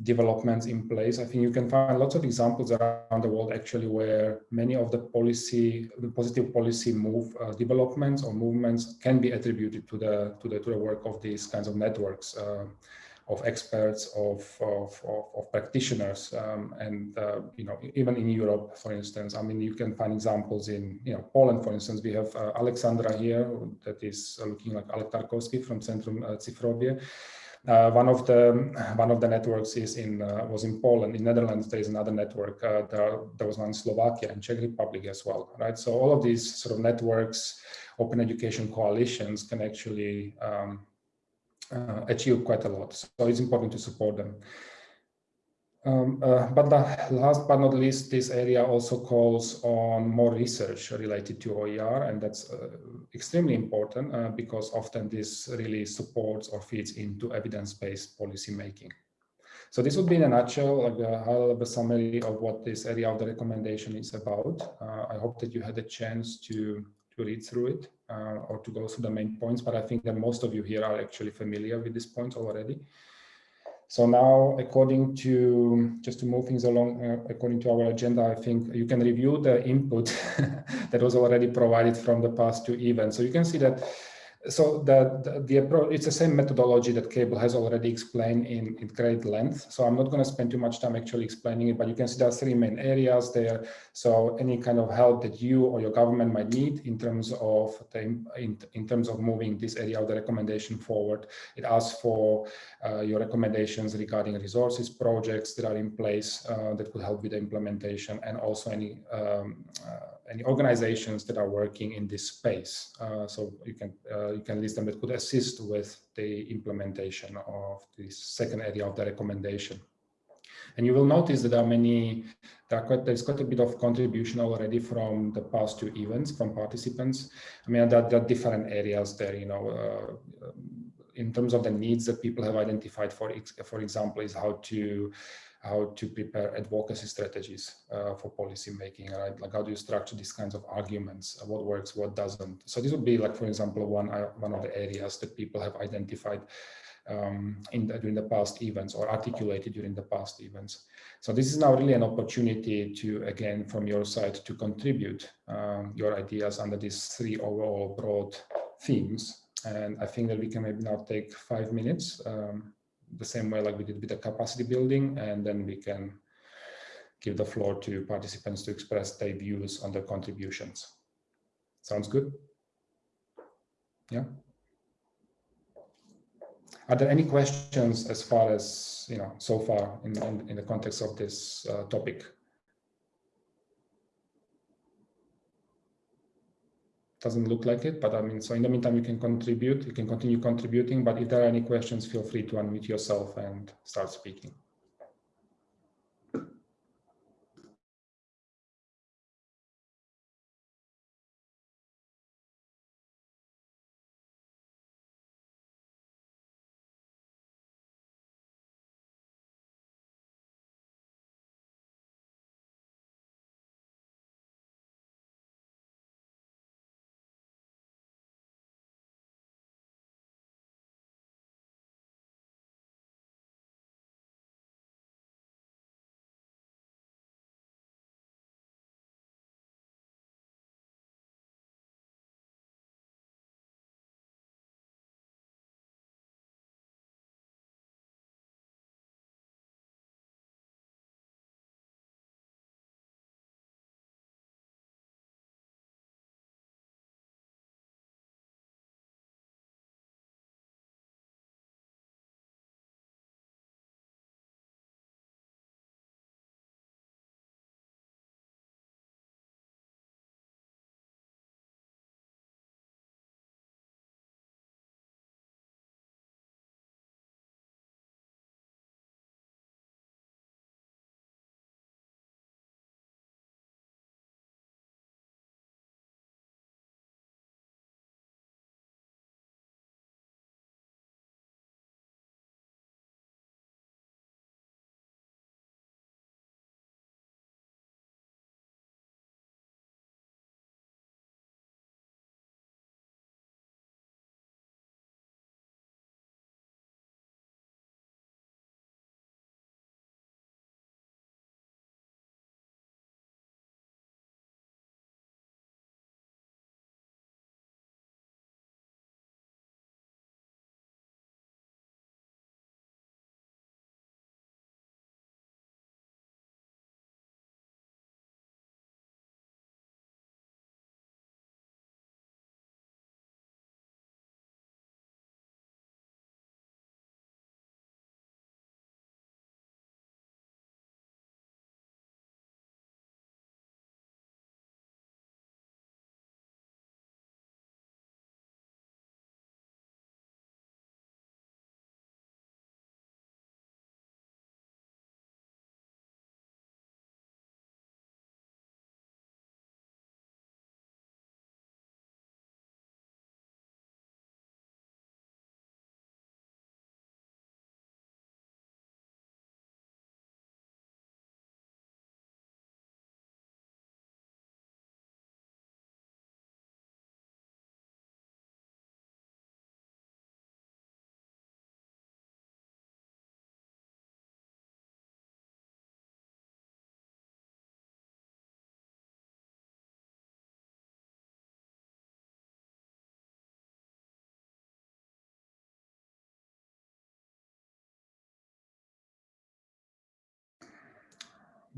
developments in place. I think you can find lots of examples around the world actually where many of the policy, the positive policy move uh, developments or movements can be attributed to the to the to the work of these kinds of networks. Uh, of experts, of, of, of, of practitioners, um, and uh, you know even in Europe, for instance. I mean, you can find examples in you know Poland, for instance. We have uh, Alexandra here, that is looking like Alek Tarkowski from Centrum uh, one of the one of the networks is in uh, was in Poland. In Netherlands, there is another network. Uh, there, there was one in Slovakia and Czech Republic as well, right? So all of these sort of networks, open education coalitions, can actually um, uh, achieve quite a lot. So it's important to support them. Um, uh, but the last but not least, this area also calls on more research related to OER, and that's uh, extremely important uh, because often this really supports or feeds into evidence-based policy making. So this would be in a nutshell, like a high-level summary of what this area of the recommendation is about. Uh, I hope that you had a chance to, to read through it uh, or to go through the main points, but I think that most of you here are actually familiar with these points already. So now, according to, just to move things along, uh, according to our agenda, I think you can review the input that was already provided from the past two events. So you can see that so the, the, the, approach, it's the same methodology that Cable has already explained in, in great length. So I'm not going to spend too much time actually explaining it, but you can see there are three main areas there. So any kind of help that you or your government might need in terms of the, in, in terms of moving this area of the recommendation forward, it asks for uh, your recommendations regarding resources, projects that are in place uh, that could help with the implementation and also any um, uh, any organizations that are working in this space. Uh, so you can uh, you can list them that could assist with the implementation of this second area of the recommendation. And you will notice that there are many, there are quite, there's quite a bit of contribution already from the past two events from participants. I mean, there, there are different areas there, you know, uh, in terms of the needs that people have identified, for, for example, is how to how to prepare advocacy strategies uh, for policy making, right? Like how do you structure these kinds of arguments, uh, what works, what doesn't. So this would be like, for example, one, uh, one of the areas that people have identified um, in the, during the past events or articulated during the past events. So this is now really an opportunity to, again, from your side to contribute um, your ideas under these three overall broad themes. And I think that we can maybe now take five minutes um, the same way like we did with the capacity building, and then we can give the floor to participants to express their views on their contributions. Sounds good? Yeah. Are there any questions as far as, you know, so far in, in, in the context of this uh, topic? Doesn't look like it, but I mean, so in the meantime, you can contribute, you can continue contributing, but if there are any questions, feel free to unmute yourself and start speaking.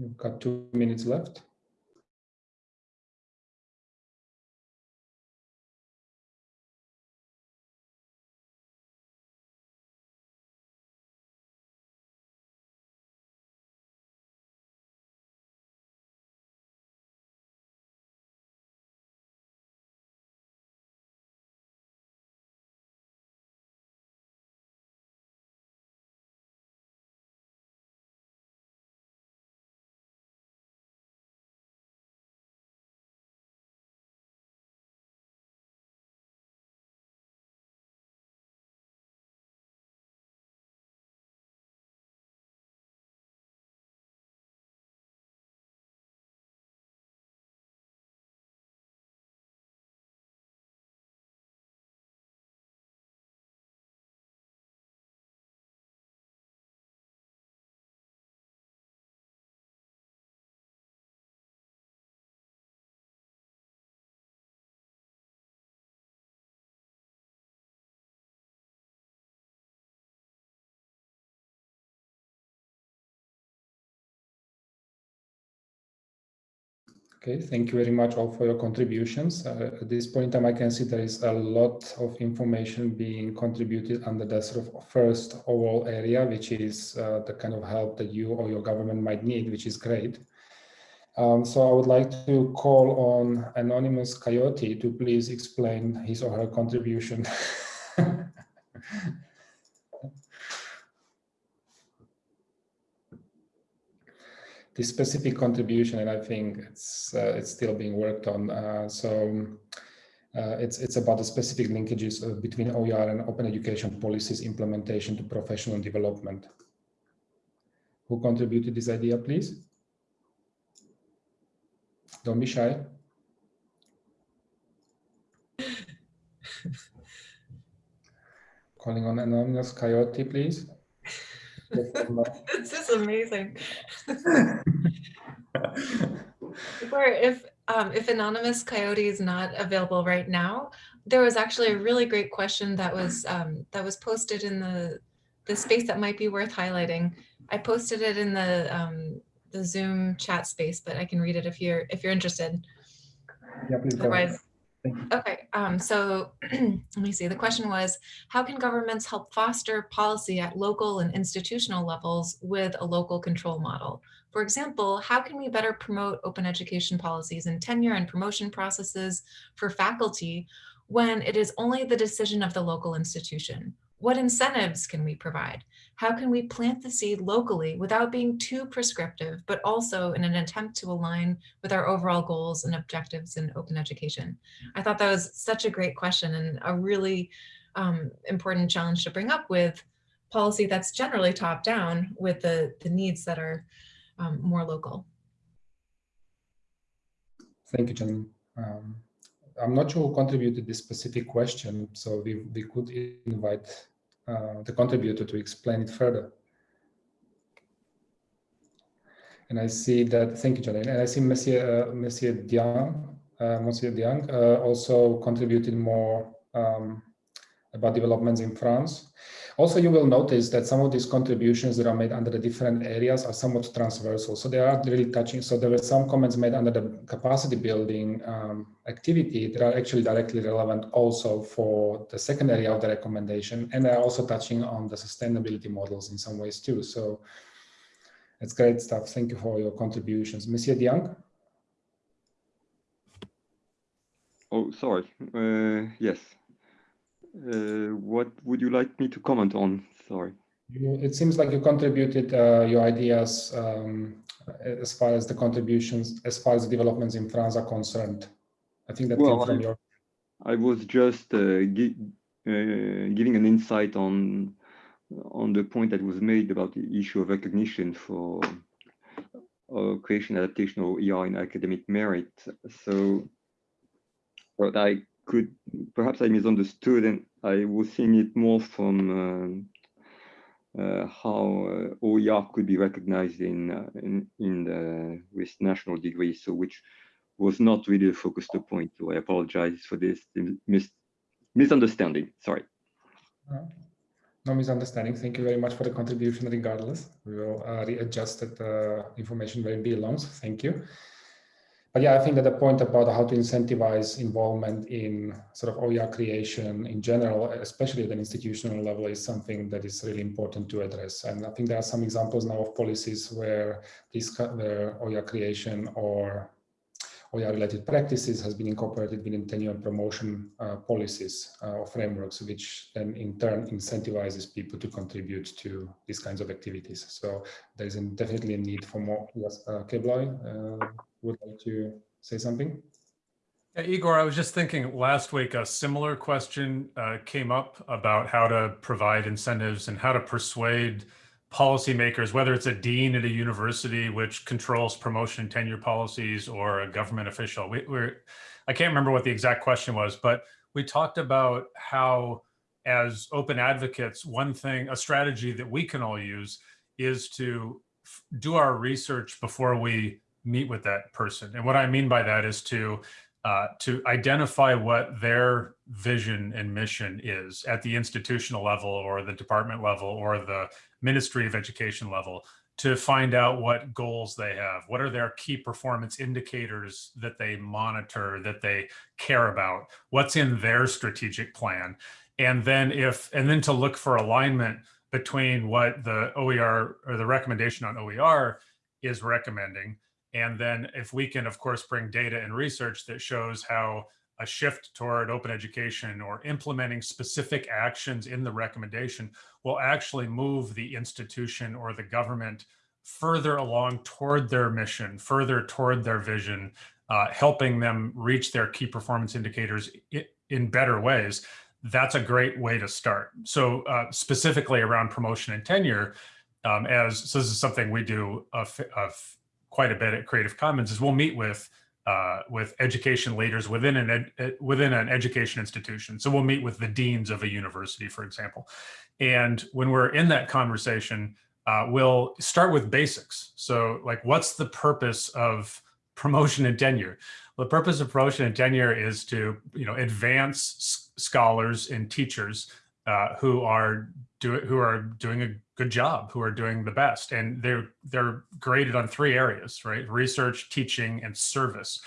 We've got two minutes left. Okay, thank you very much all for your contributions. Uh, at this point in time, I can see there is a lot of information being contributed under the sort of first overall area, which is uh, the kind of help that you or your government might need, which is great. Um, so I would like to call on Anonymous Coyote to please explain his or her contribution. the specific contribution, and I think it's uh, it's still being worked on. Uh, so uh, it's it's about the specific linkages uh, between OER and open education policies implementation to professional development. Who contributed this idea, please? Don't be shy. Calling on anonymous coyote, please. this is amazing. or if um, if anonymous coyote is not available right now, there was actually a really great question that was um, that was posted in the the space that might be worth highlighting. I posted it in the um, the Zoom chat space, but I can read it if you're if you're interested. Yeah, please ahead. Okay, um, so let me see. The question was, how can governments help foster policy at local and institutional levels with a local control model? For example, how can we better promote open education policies and tenure and promotion processes for faculty when it is only the decision of the local institution? What incentives can we provide? How can we plant the seed locally without being too prescriptive, but also in an attempt to align with our overall goals and objectives in open education? I thought that was such a great question and a really um, important challenge to bring up with policy that's generally top down with the, the needs that are um, more local. Thank you, Jen. Um, I'm not sure who contributed this specific question, so we, we could invite uh, the contributor to explain it further. And I see that, thank you, Jolene. And I see Monsieur, uh, Monsieur Diang, uh, Monsieur Diang uh, also contributed more um, about developments in France. Also, you will notice that some of these contributions that are made under the different areas are somewhat transversal. So they are really touching. So there were some comments made under the capacity building um, activity that are actually directly relevant also for the second area of the recommendation. And they're also touching on the sustainability models in some ways too. So it's great stuff. Thank you for your contributions. Monsieur Diang? Oh, sorry. Uh, yes, uh, what would you like me to comment on? Sorry. You, it seems like you contributed uh, your ideas um, as far as the contributions, as far as the developments in France are concerned. I think that well, came from I, your. I was just uh, gi uh, giving an insight on on the point that was made about the issue of recognition for uh, creation, adaptation, or ER in academic merit. So, what I could perhaps I misunderstood and I was seeing it more from uh, uh, how uh, OER could be recognized in uh, in, in the, with national degrees, so which was not really a focus to point. So I apologize for this mis misunderstanding. Sorry. No misunderstanding. Thank you very much for the contribution. Regardless, we will uh, readjust the information where it belongs. Thank you but yeah, I think that the point about how to incentivize involvement in sort of OER creation in general, especially at an institutional level, is something that is really important to address. And I think there are some examples now of policies where this where OER creation or OER related practices has been incorporated within tenure and promotion uh, policies uh, or frameworks, which then in turn incentivizes people to contribute to these kinds of activities. So there is definitely a need for more. Yes, uh, Cable, uh, would like to say something? Yeah, Igor, I was just thinking last week a similar question uh, came up about how to provide incentives and how to persuade policymakers, whether it's a dean at a university which controls promotion and tenure policies or a government official. We, we're, I can't remember what the exact question was, but we talked about how as open advocates, one thing, a strategy that we can all use is to do our research before we meet with that person. And what I mean by that is to uh, to identify what their vision and mission is at the institutional level or the department level or the Ministry of Education level to find out what goals they have. What are their key performance indicators that they monitor, that they care about? What's in their strategic plan? And then if, and then to look for alignment between what the OER or the recommendation on OER is recommending. And then if we can, of course, bring data and research that shows how a shift toward open education or implementing specific actions in the recommendation will actually move the institution or the government further along toward their mission, further toward their vision, uh, helping them reach their key performance indicators in better ways. That's a great way to start. So uh, specifically around promotion and tenure, um, as so this is something we do of, quite a bit at Creative Commons is we'll meet with uh, with education leaders within an ed, within an education institution. So we'll meet with the deans of a university, for example. And when we're in that conversation, uh, we'll start with basics. So like, what's the purpose of promotion and tenure? The purpose of promotion and tenure is to, you know, advance scholars and teachers uh, who are do who are doing a good job, who are doing the best, and they're they're graded on three areas, right? Research, teaching, and service.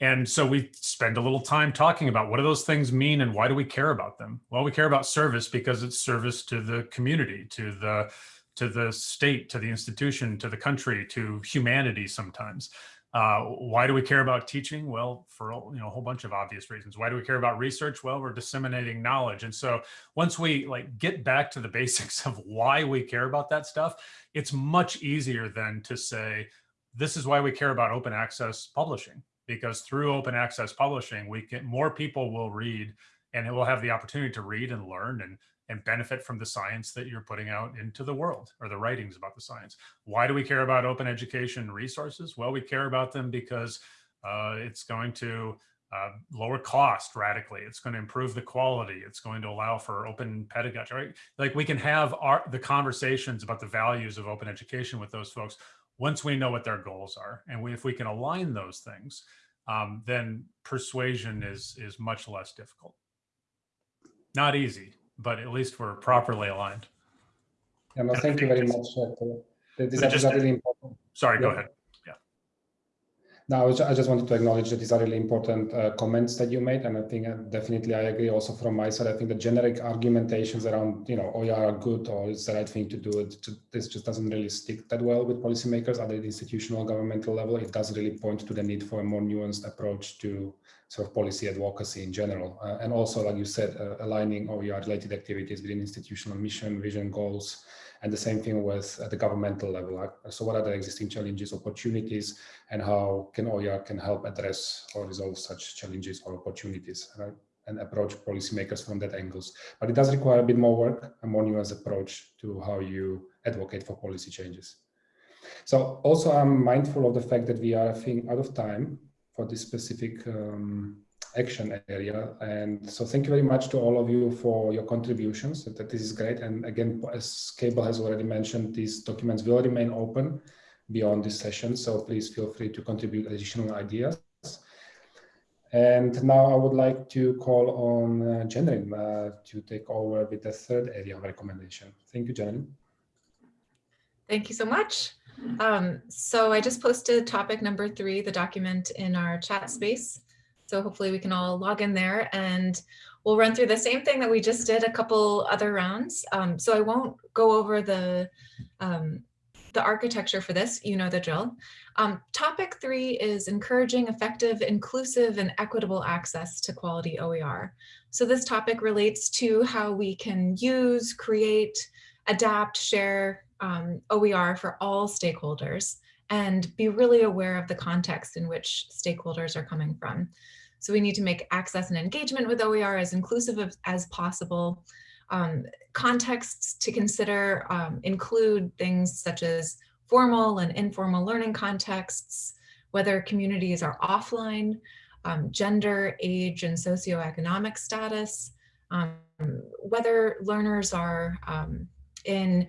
And so we spend a little time talking about what do those things mean and why do we care about them? Well, we care about service because it's service to the community, to the to the state, to the institution, to the country, to humanity sometimes. Uh, why do we care about teaching? Well, for you know a whole bunch of obvious reasons. Why do we care about research? Well, we're disseminating knowledge. And so once we like get back to the basics of why we care about that stuff, it's much easier then to say, this is why we care about open access publishing, because through open access publishing, we get more people will read and it will have the opportunity to read and learn and and benefit from the science that you're putting out into the world or the writings about the science. Why do we care about open education resources? Well, we care about them because uh, it's going to uh, lower cost radically. It's going to improve the quality. It's going to allow for open pedagogy, right? Like we can have our, the conversations about the values of open education with those folks once we know what their goals are. And we, if we can align those things, um, then persuasion is, is much less difficult. Not easy, but at least we're properly aligned. Yeah, no, thank you very much. Uh, These are, just, really important. Sorry, yeah. go ahead. Yeah. No, I just wanted to acknowledge that these are really important uh, comments that you made, and I think uh, definitely I agree. Also from my side, I think the generic argumentations around you know OER are good or it's the right thing to do. It this just doesn't really stick that well with policymakers at the institutional governmental level. It does really point to the need for a more nuanced approach to sort of policy advocacy in general. Uh, and also, like you said, uh, aligning OER related activities within institutional mission, vision, goals, and the same thing with at the governmental level. So what are the existing challenges, opportunities, and how can OER can help address or resolve such challenges or opportunities, right? And approach policymakers from that angles. But it does require a bit more work, a more nuanced approach to how you advocate for policy changes. So also I'm mindful of the fact that we are, I think, out of time for this specific um, action area. And so thank you very much to all of you for your contributions. That, this is great. And again, as Cable has already mentioned, these documents will remain open beyond this session. So please feel free to contribute additional ideas. And now I would like to call on uh, Jenny uh, to take over with the third area of recommendation. Thank you, Jenny. Thank you so much. Um, so I just posted topic number three, the document in our chat space. So hopefully we can all log in there and we'll run through the same thing that we just did a couple other rounds. Um, so I won't go over the, um, the architecture for this, you know the drill. Um, topic three is encouraging effective, inclusive, and equitable access to quality OER. So this topic relates to how we can use, create, adapt, share, um, OER for all stakeholders and be really aware of the context in which stakeholders are coming from. So we need to make access and engagement with OER as inclusive of, as possible. Um, contexts to consider um, include things such as formal and informal learning contexts, whether communities are offline, um, gender, age, and socioeconomic status, um, whether learners are um, in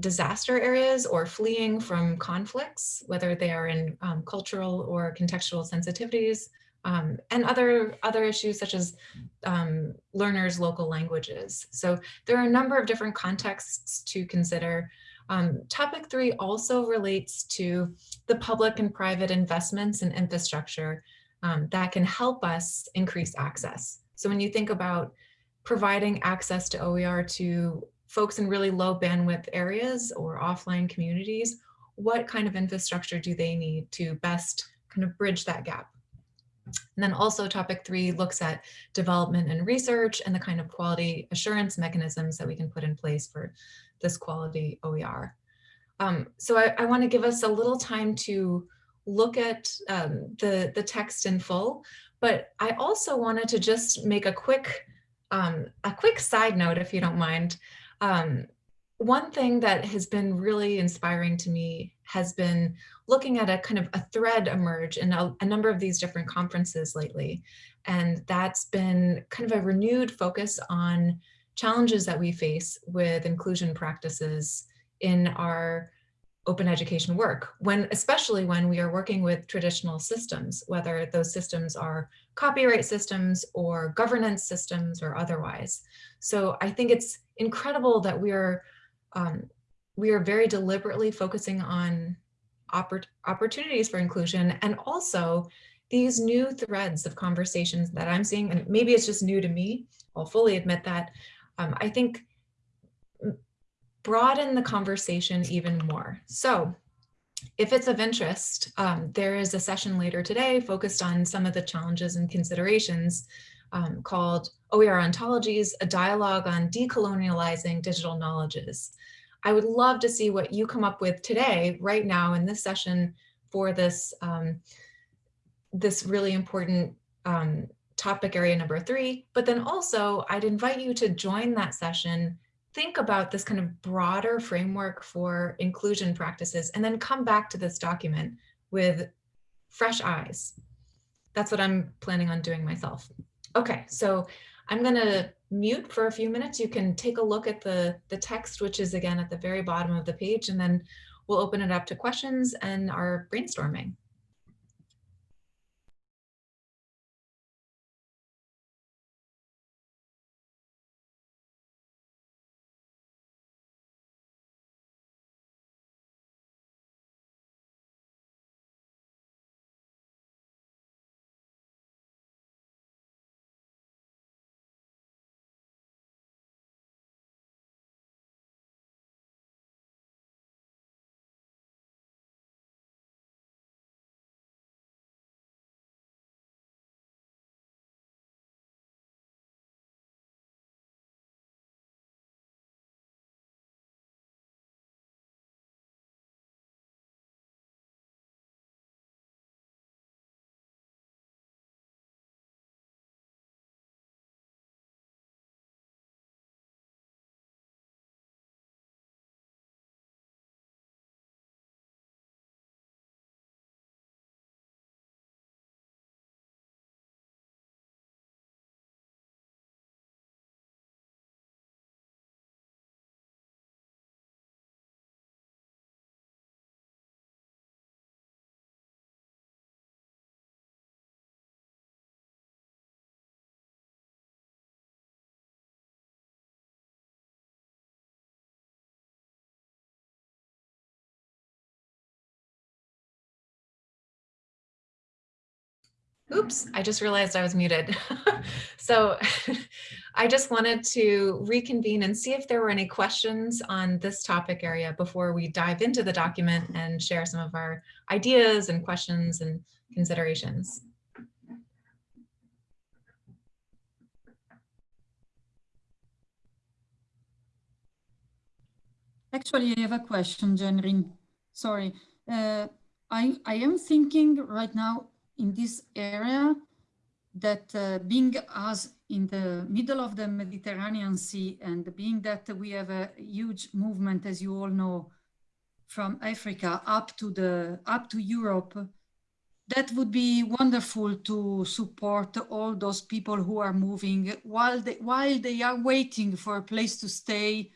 disaster areas or fleeing from conflicts, whether they are in um, cultural or contextual sensitivities, um, and other, other issues such as um, learners' local languages. So there are a number of different contexts to consider. Um, topic three also relates to the public and private investments in infrastructure um, that can help us increase access. So when you think about providing access to OER to folks in really low bandwidth areas or offline communities, what kind of infrastructure do they need to best kind of bridge that gap? And then also topic three looks at development and research and the kind of quality assurance mechanisms that we can put in place for this quality OER. Um, so I, I want to give us a little time to look at um, the, the text in full, but I also wanted to just make a quick, um, a quick side note, if you don't mind. Um, one thing that has been really inspiring to me has been looking at a kind of a thread emerge in a, a, number of these different conferences lately. And that's been kind of a renewed focus on challenges that we face with inclusion practices in our open education work, when especially when we are working with traditional systems, whether those systems are copyright systems or governance systems or otherwise. So I think it's incredible that we are um, we are very deliberately focusing on oppor opportunities for inclusion and also these new threads of conversations that I'm seeing, and maybe it's just new to me, I'll fully admit that, um, I think broaden the conversation even more. So if it's of interest, um, there is a session later today focused on some of the challenges and considerations um, called OER Ontologies, a dialogue on decolonializing digital knowledges. I would love to see what you come up with today, right now in this session for this, um, this really important um, topic area number three, but then also I'd invite you to join that session, think about this kind of broader framework for inclusion practices, and then come back to this document with fresh eyes. That's what I'm planning on doing myself. Okay, so I'm going to mute for a few minutes. You can take a look at the, the text, which is again at the very bottom of the page, and then we'll open it up to questions and our brainstorming. Oops, I just realized I was muted. so I just wanted to reconvene and see if there were any questions on this topic area before we dive into the document and share some of our ideas and questions and considerations. Actually, I have a question, Jennryn. Sorry. Uh, I, I am thinking right now in this area that uh, being us in the middle of the Mediterranean Sea and being that we have a huge movement, as you all know, from Africa up to the up to Europe, that would be wonderful to support all those people who are moving while they, while they are waiting for a place to stay,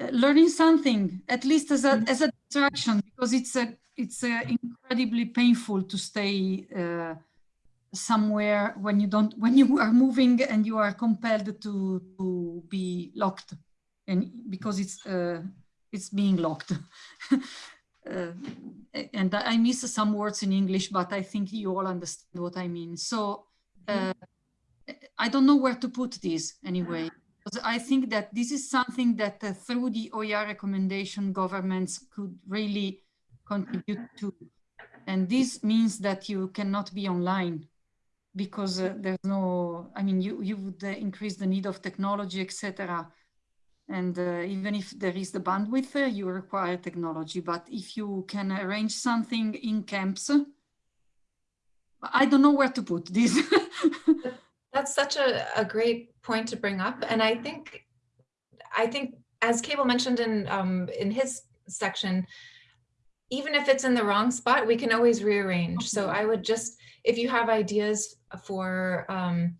uh, learning something, at least as a, mm. as a distraction, because it's a it's uh, incredibly painful to stay uh, somewhere when you don't when you are moving and you are compelled to to be locked and because it's uh, it's being locked. uh, and I miss some words in English, but I think you all understand what I mean. So uh, I don't know where to put this anyway. I think that this is something that uh, through the OER recommendation, governments could really contribute to. And this means that you cannot be online because uh, there's no, I mean, you, you would uh, increase the need of technology, etc. And uh, even if there is the bandwidth, uh, you require technology. But if you can arrange something in camps, I don't know where to put this. That's such a, a great point to bring up. And I think, I think as Cable mentioned in, um, in his section, even if it's in the wrong spot, we can always rearrange. So I would just, if you have ideas for, um,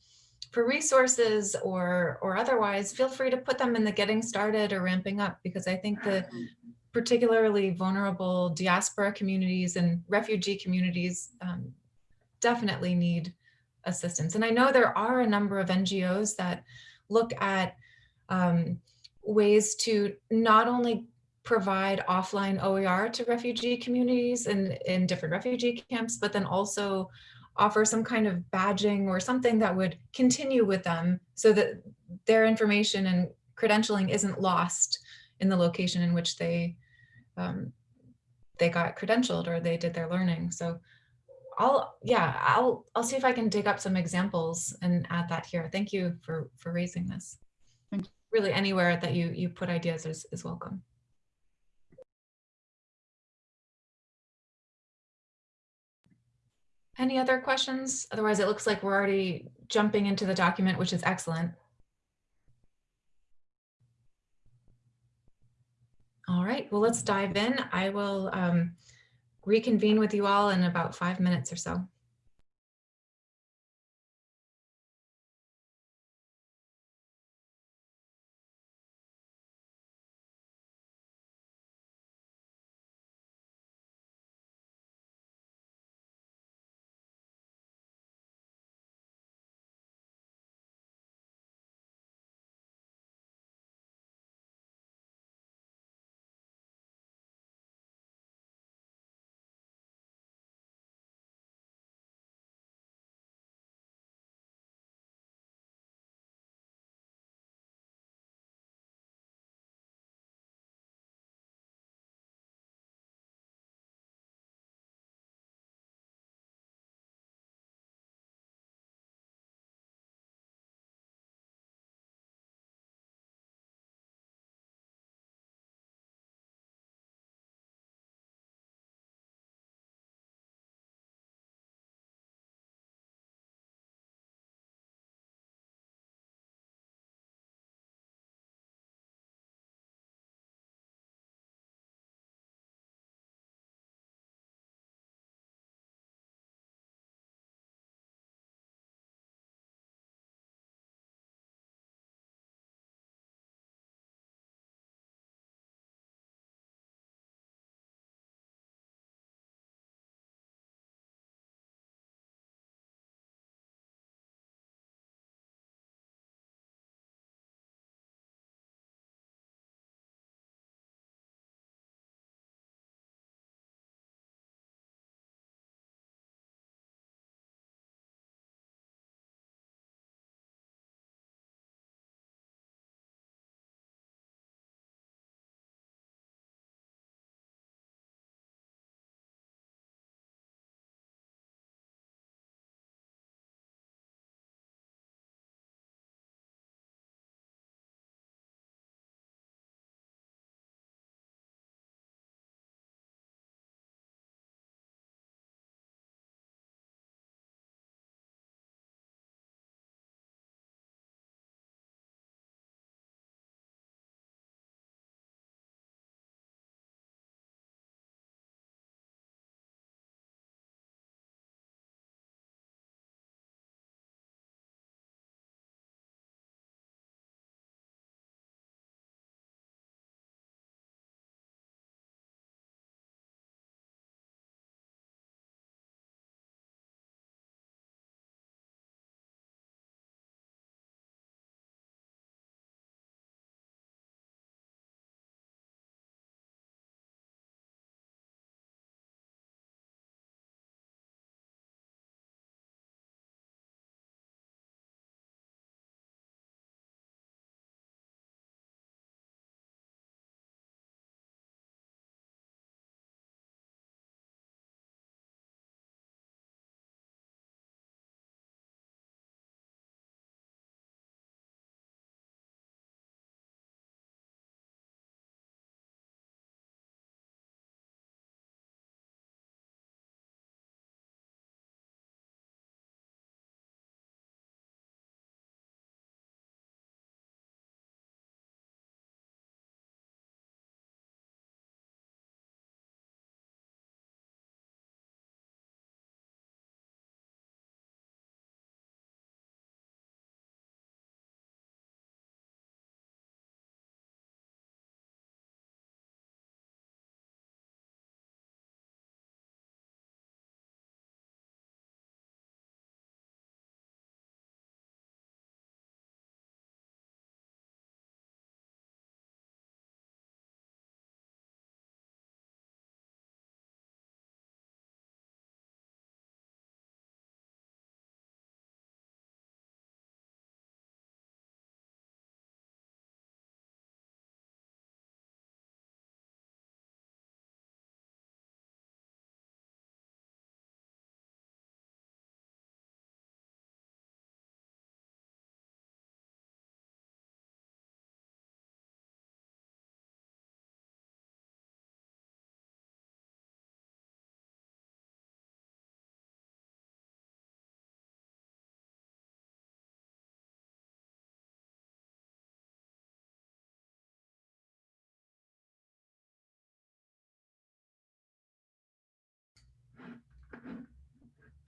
for resources or or otherwise, feel free to put them in the getting started or ramping up because I think the particularly vulnerable diaspora communities and refugee communities um, definitely need assistance. And I know there are a number of NGOs that look at um, ways to not only provide offline OER to refugee communities and in different refugee camps, but then also offer some kind of badging or something that would continue with them so that their information and credentialing isn't lost in the location in which they um, they got credentialed or they did their learning. So I'll yeah, I'll I'll see if I can dig up some examples and add that here. Thank you for for raising this. Really anywhere that you you put ideas is, is welcome. Any other questions? Otherwise, it looks like we're already jumping into the document, which is excellent. All right, well, let's dive in. I will um, reconvene with you all in about five minutes or so.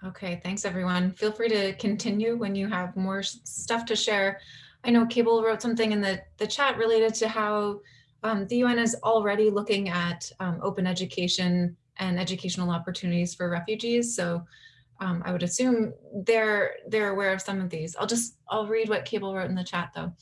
Okay, thanks everyone. Feel free to continue when you have more stuff to share. I know Cable wrote something in the, the chat related to how um, the UN is already looking at um, open education and educational opportunities for refugees. So um, I would assume they're they're aware of some of these. I'll just I'll read what Cable wrote in the chat though.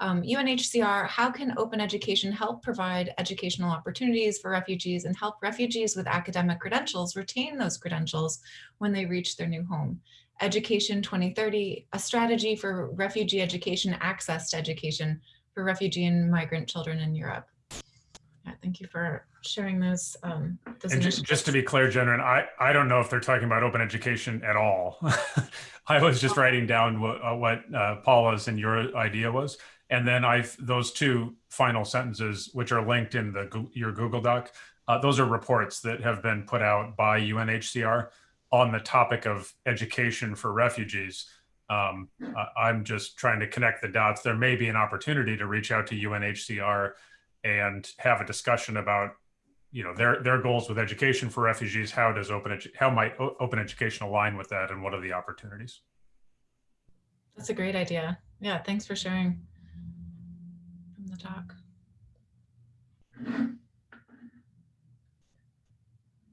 Um, UNHCR, how can open education help provide educational opportunities for refugees and help refugees with academic credentials retain those credentials when they reach their new home? Education 2030, a strategy for refugee education, access to education for refugee and migrant children in Europe. Yeah, thank you for sharing those. Um, those And ju- just to be clear, Jen, I, I don't know if they're talking about open education at all. I was just writing down what, uh, what uh, Paula's and your idea was. And then I've those two final sentences, which are linked in the your Google Doc, uh, those are reports that have been put out by UNHCR on the topic of education for refugees. Um, I'm just trying to connect the dots. There may be an opportunity to reach out to UNHCR and have a discussion about you know their their goals with education for refugees how does open how might open education align with that and what are the opportunities That's a great idea. Yeah, thanks for sharing from the talk.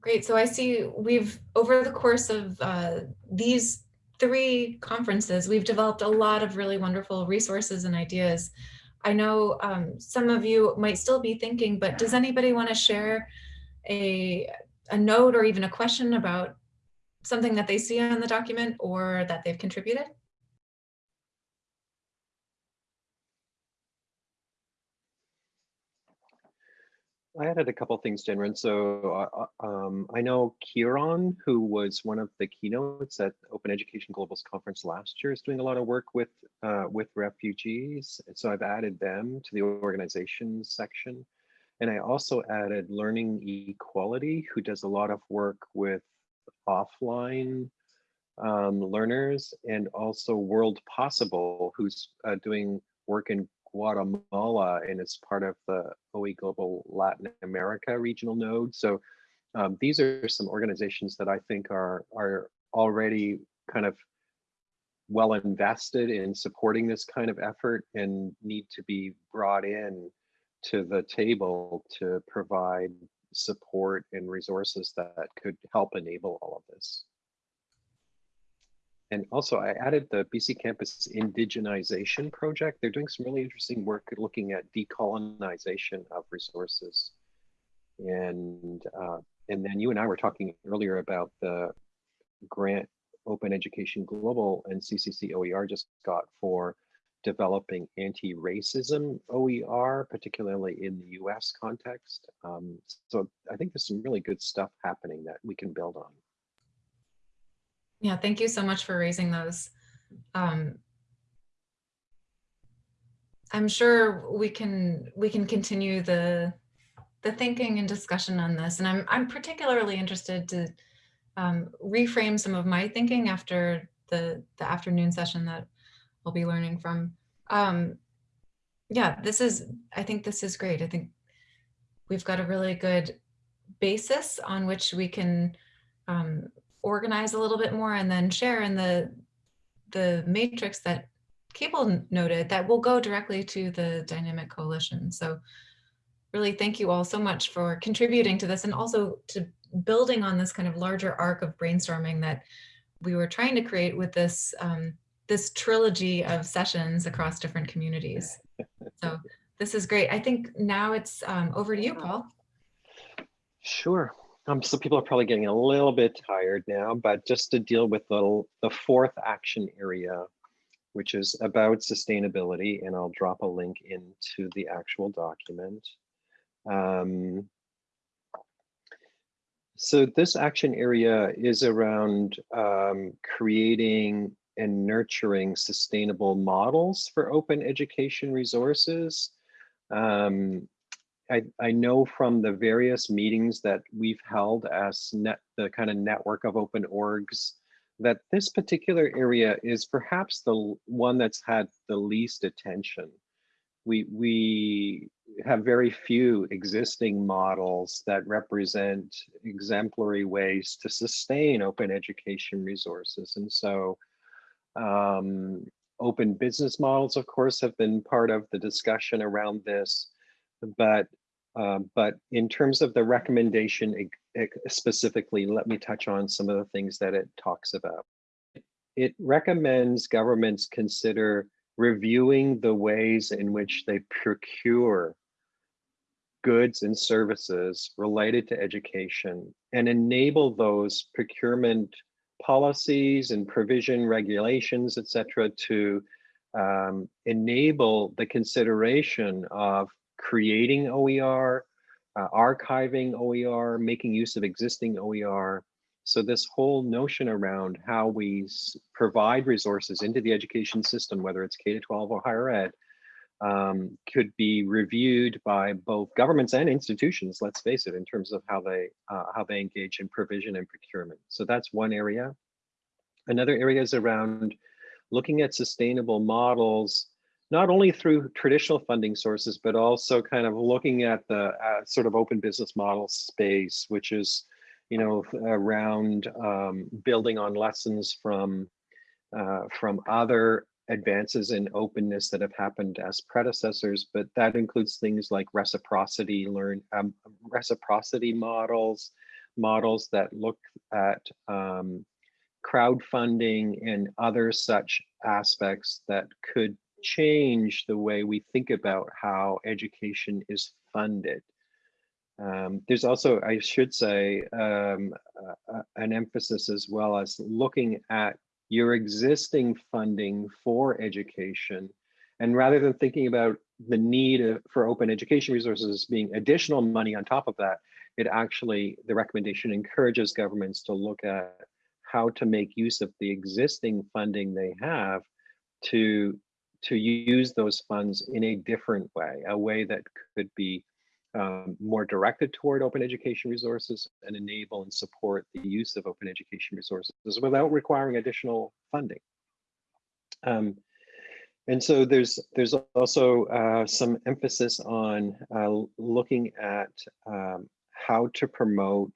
Great. So I see we've, over the course of uh, these three conferences, we've developed a lot of really wonderful resources and ideas. I know um, some of you might still be thinking, but does anybody want to share a, a note or even a question about something that they see on the document or that they've contributed? I added a couple things, Jennryn. So uh, uh, um, I know Kieran, who was one of the keynotes at Open Education Global's conference last year, is doing a lot of work with uh, with refugees. And so I've added them to the organizations section. And I also added Learning Equality, who does a lot of work with offline um, learners, and also World Possible, who's uh, doing work in Guatemala and it's part of the OE Global Latin America regional node. So um, these are some organizations that I think are, are already kind of well invested in supporting this kind of effort and need to be brought in to the table to provide support and resources that could help enable all of this. And also I added the BC Campus Indigenization Project. They're doing some really interesting work looking at decolonization of resources. And, uh, and then you and I were talking earlier about the grant Open Education Global and CCC OER just got for developing anti-racism OER, particularly in the US context. Um, so I think there's some really good stuff happening that we can build on. Yeah, thank you so much for raising those. Um, I'm sure we can we can continue the the thinking and discussion on this, and I'm I'm particularly interested to um, reframe some of my thinking after the the afternoon session that we'll be learning from. Um, yeah, this is I think this is great. I think we've got a really good basis on which we can um, organize a little bit more and then share in the the matrix that Cable noted that will go directly to the dynamic coalition. So really thank you all so much for contributing to this and also to building on this kind of larger arc of brainstorming that we were trying to create with this um, this trilogy of sessions across different communities. So this is great. I think now it's um, over to you, Paul. Sure. Um, so people are probably getting a little bit tired now, but just to deal with the, the fourth action area, which is about sustainability, and I'll drop a link into the actual document. Um, so this action area is around um, creating and nurturing sustainable models for open education resources. Um, I, I know from the various meetings that we've held as net the kind of network of open orgs that this particular area is perhaps the one that's had the least attention. We we have very few existing models that represent exemplary ways to sustain open education resources. And so um, open business models, of course, have been part of the discussion around this, but um, but in terms of the recommendation specifically, let me touch on some of the things that it talks about. It recommends governments consider reviewing the ways in which they procure goods and services related to education and enable those procurement policies and provision regulations, et cetera, to um, enable the consideration of creating OER, uh, archiving OER, making use of existing OER. So this whole notion around how we provide resources into the education system, whether it's K-12 or higher ed, um, could be reviewed by both governments and institutions, let's face it, in terms of how they uh, how they engage in provision and procurement. So that's one area. Another area is around looking at sustainable models, not only through traditional funding sources, but also kind of looking at the uh, sort of open business model space, which is, you know, around um, building on lessons from uh, from other advances in openness that have happened as predecessors, but that includes things like reciprocity, learn um, reciprocity models, models that look at um, crowdfunding and other such aspects that could change the way we think about how education is funded. Um, there's also, I should say, um, uh, an emphasis as well as looking at your existing funding for education. And rather than thinking about the need for open education resources being additional money on top of that, it actually, the recommendation encourages governments to look at how to make use of the existing funding they have to, to use those funds in a different way, a way that could be um, more directed toward open education resources and enable and support the use of open education resources without requiring additional funding. Um, and so there's there's also uh, some emphasis on uh, looking at um, how to promote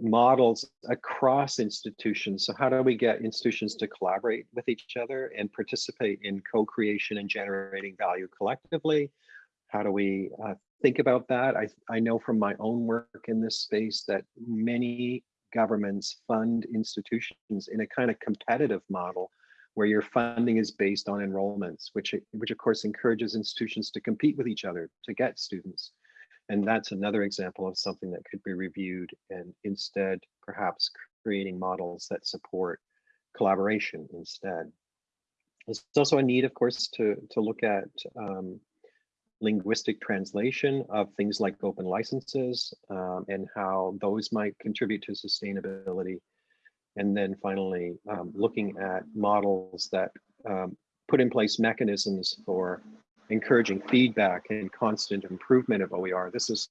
models across institutions. So how do we get institutions to collaborate with each other and participate in co-creation and generating value collectively? How do we uh, think about that? I, I know from my own work in this space that many governments fund institutions in a kind of competitive model where your funding is based on enrollments, which, which of course encourages institutions to compete with each other to get students. And that's another example of something that could be reviewed and instead perhaps creating models that support collaboration instead. There's also a need, of course, to, to look at um, linguistic translation of things like open licenses um, and how those might contribute to sustainability. And then finally, um, looking at models that um, put in place mechanisms for encouraging feedback and constant improvement of OER. This is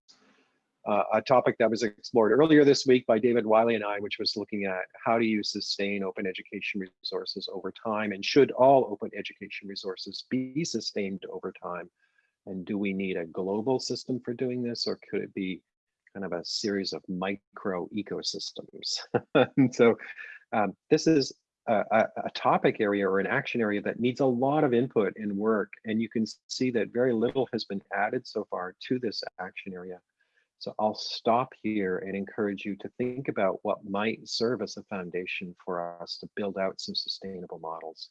uh, a topic that was explored earlier this week by David Wiley and I, which was looking at how do you sustain open education resources over time and should all open education resources be sustained over time and do we need a global system for doing this, or could it be kind of a series of micro ecosystems? so um, this is a, a, topic area or an action area that needs a lot of input and work. And you can see that very little has been added so far to this action area. So I'll stop here and encourage you to think about what might serve as a foundation for us to build out some sustainable models.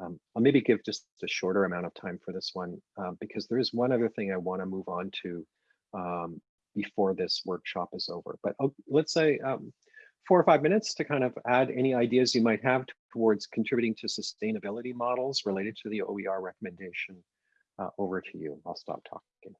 Um, I'll maybe give just a shorter amount of time for this one um, because there is one other thing I want to move on to um, before this workshop is over. But oh, let's say um, four or five minutes to kind of add any ideas you might have towards contributing to sustainability models related to the OER recommendation uh, over to you. I'll stop talking.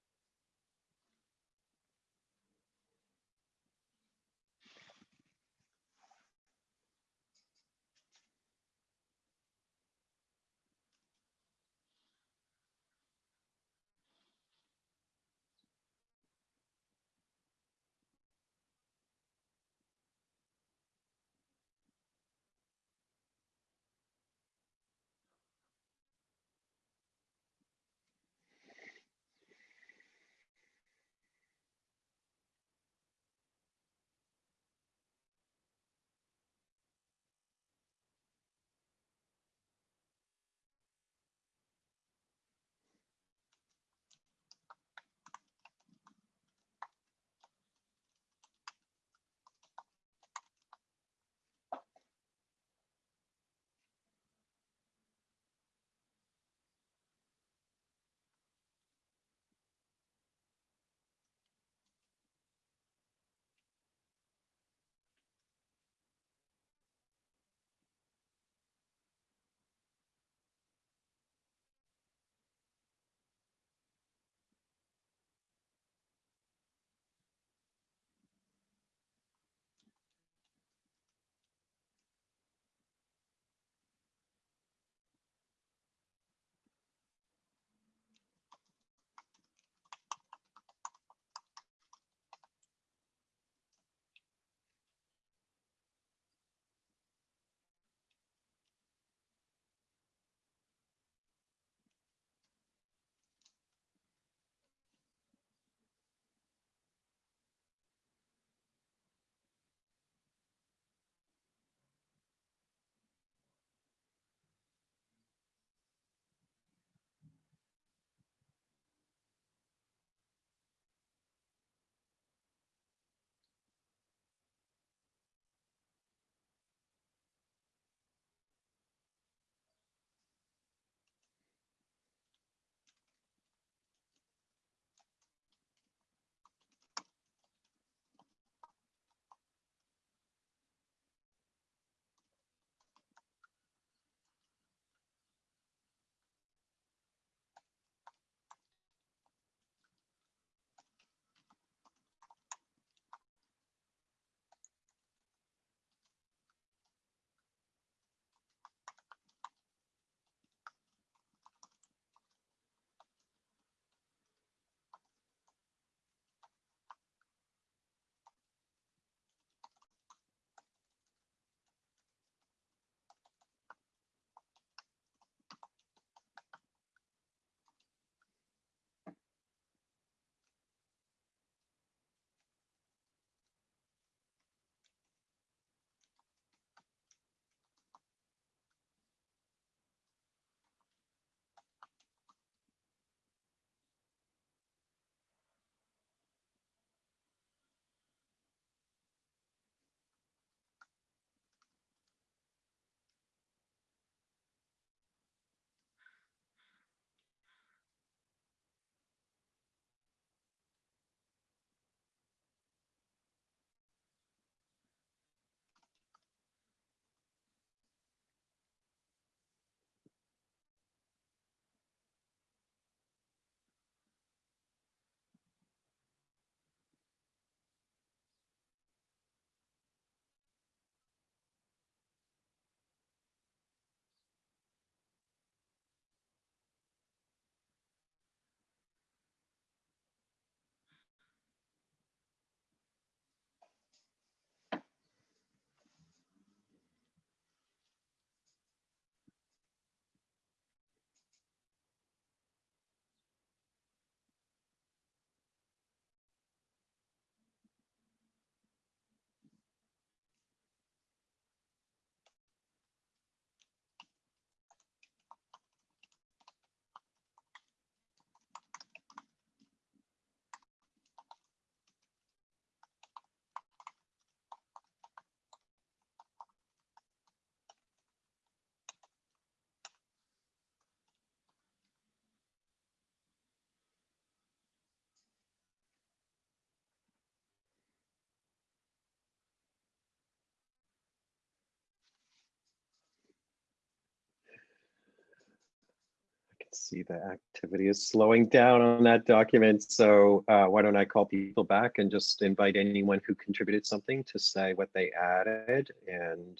See the activity is slowing down on that document. So uh, why don't I call people back and just invite anyone who contributed something to say what they added and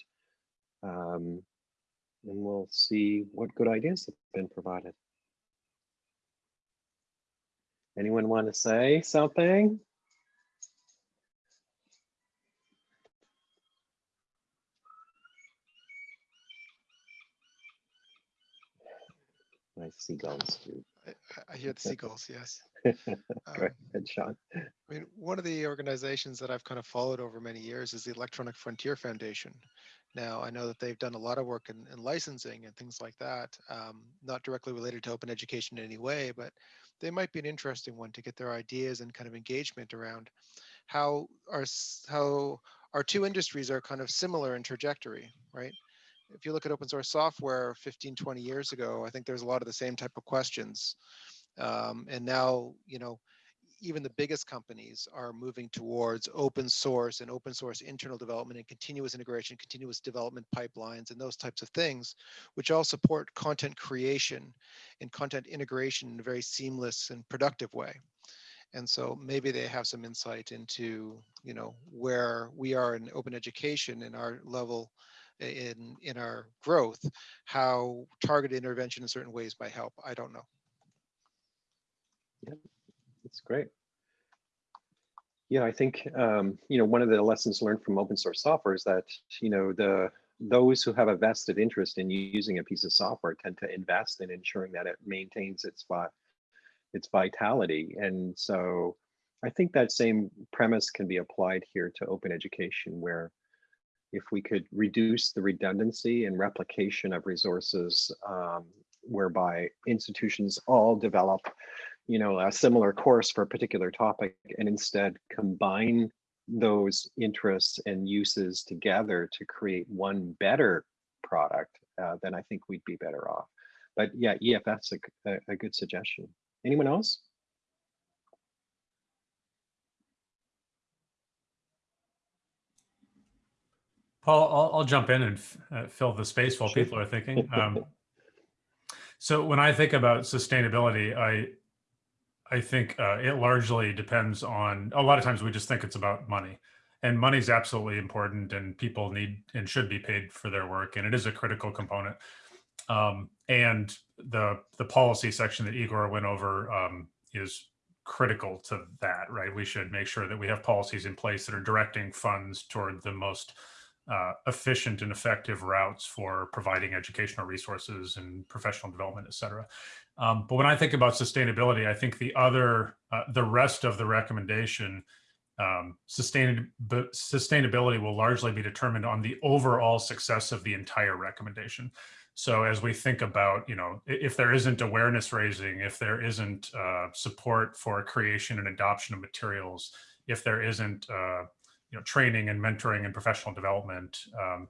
um, and we'll see what good ideas have been provided. Anyone want to say something? Nice seagulls too. I, I hear the seagulls, yes. Go ahead, Sean. I mean, one of the organizations that I've kind of followed over many years is the Electronic Frontier Foundation. Now, I know that they've done a lot of work in, in licensing and things like that, um, not directly related to open education in any way, but they might be an interesting one to get their ideas and kind of engagement around how our, how our two industries are kind of similar in trajectory, right? If you look at open source software 15, 20 years ago, I think there's a lot of the same type of questions. Um, and now, you know, even the biggest companies are moving towards open source and open source internal development and continuous integration, continuous development pipelines and those types of things, which all support content creation and content integration in a very seamless and productive way. And so maybe they have some insight into, you know, where we are in open education and our level in in our growth, how targeted intervention in certain ways might help. I don't know. Yeah, that's great. Yeah, I think, um, you know, one of the lessons learned from open source software is that, you know, the those who have a vested interest in using a piece of software tend to invest in ensuring that it maintains its vi its vitality. And so I think that same premise can be applied here to open education where if we could reduce the redundancy and replication of resources um, whereby institutions all develop you know, a similar course for a particular topic and instead combine those interests and uses together to create one better product, uh, then I think we'd be better off. But yeah, EFF's a good suggestion. Anyone else? Paul, I'll, I'll jump in and uh, fill the space while Sure. people are thinking. Um, so when I think about sustainability, I I think uh, it largely depends on. A lot of times we just think it's about money, and money's absolutely important, and people need and should be paid for their work, and it is a critical component. Um, and the the policy section that Igor went over um, is critical to that, right? We should make sure that we have policies in place that are directing funds toward the most uh, efficient and effective routes for providing educational resources and professional development, et cetera. Um, but when I think about sustainability, I think the other, uh, the rest of the recommendation, um, sustain, sustainability will largely be determined on the overall success of the entire recommendation. So as we think about, you know, if there isn't awareness raising, if there isn't uh, support for creation and adoption of materials, if there isn't uh, you know training and mentoring and professional development um,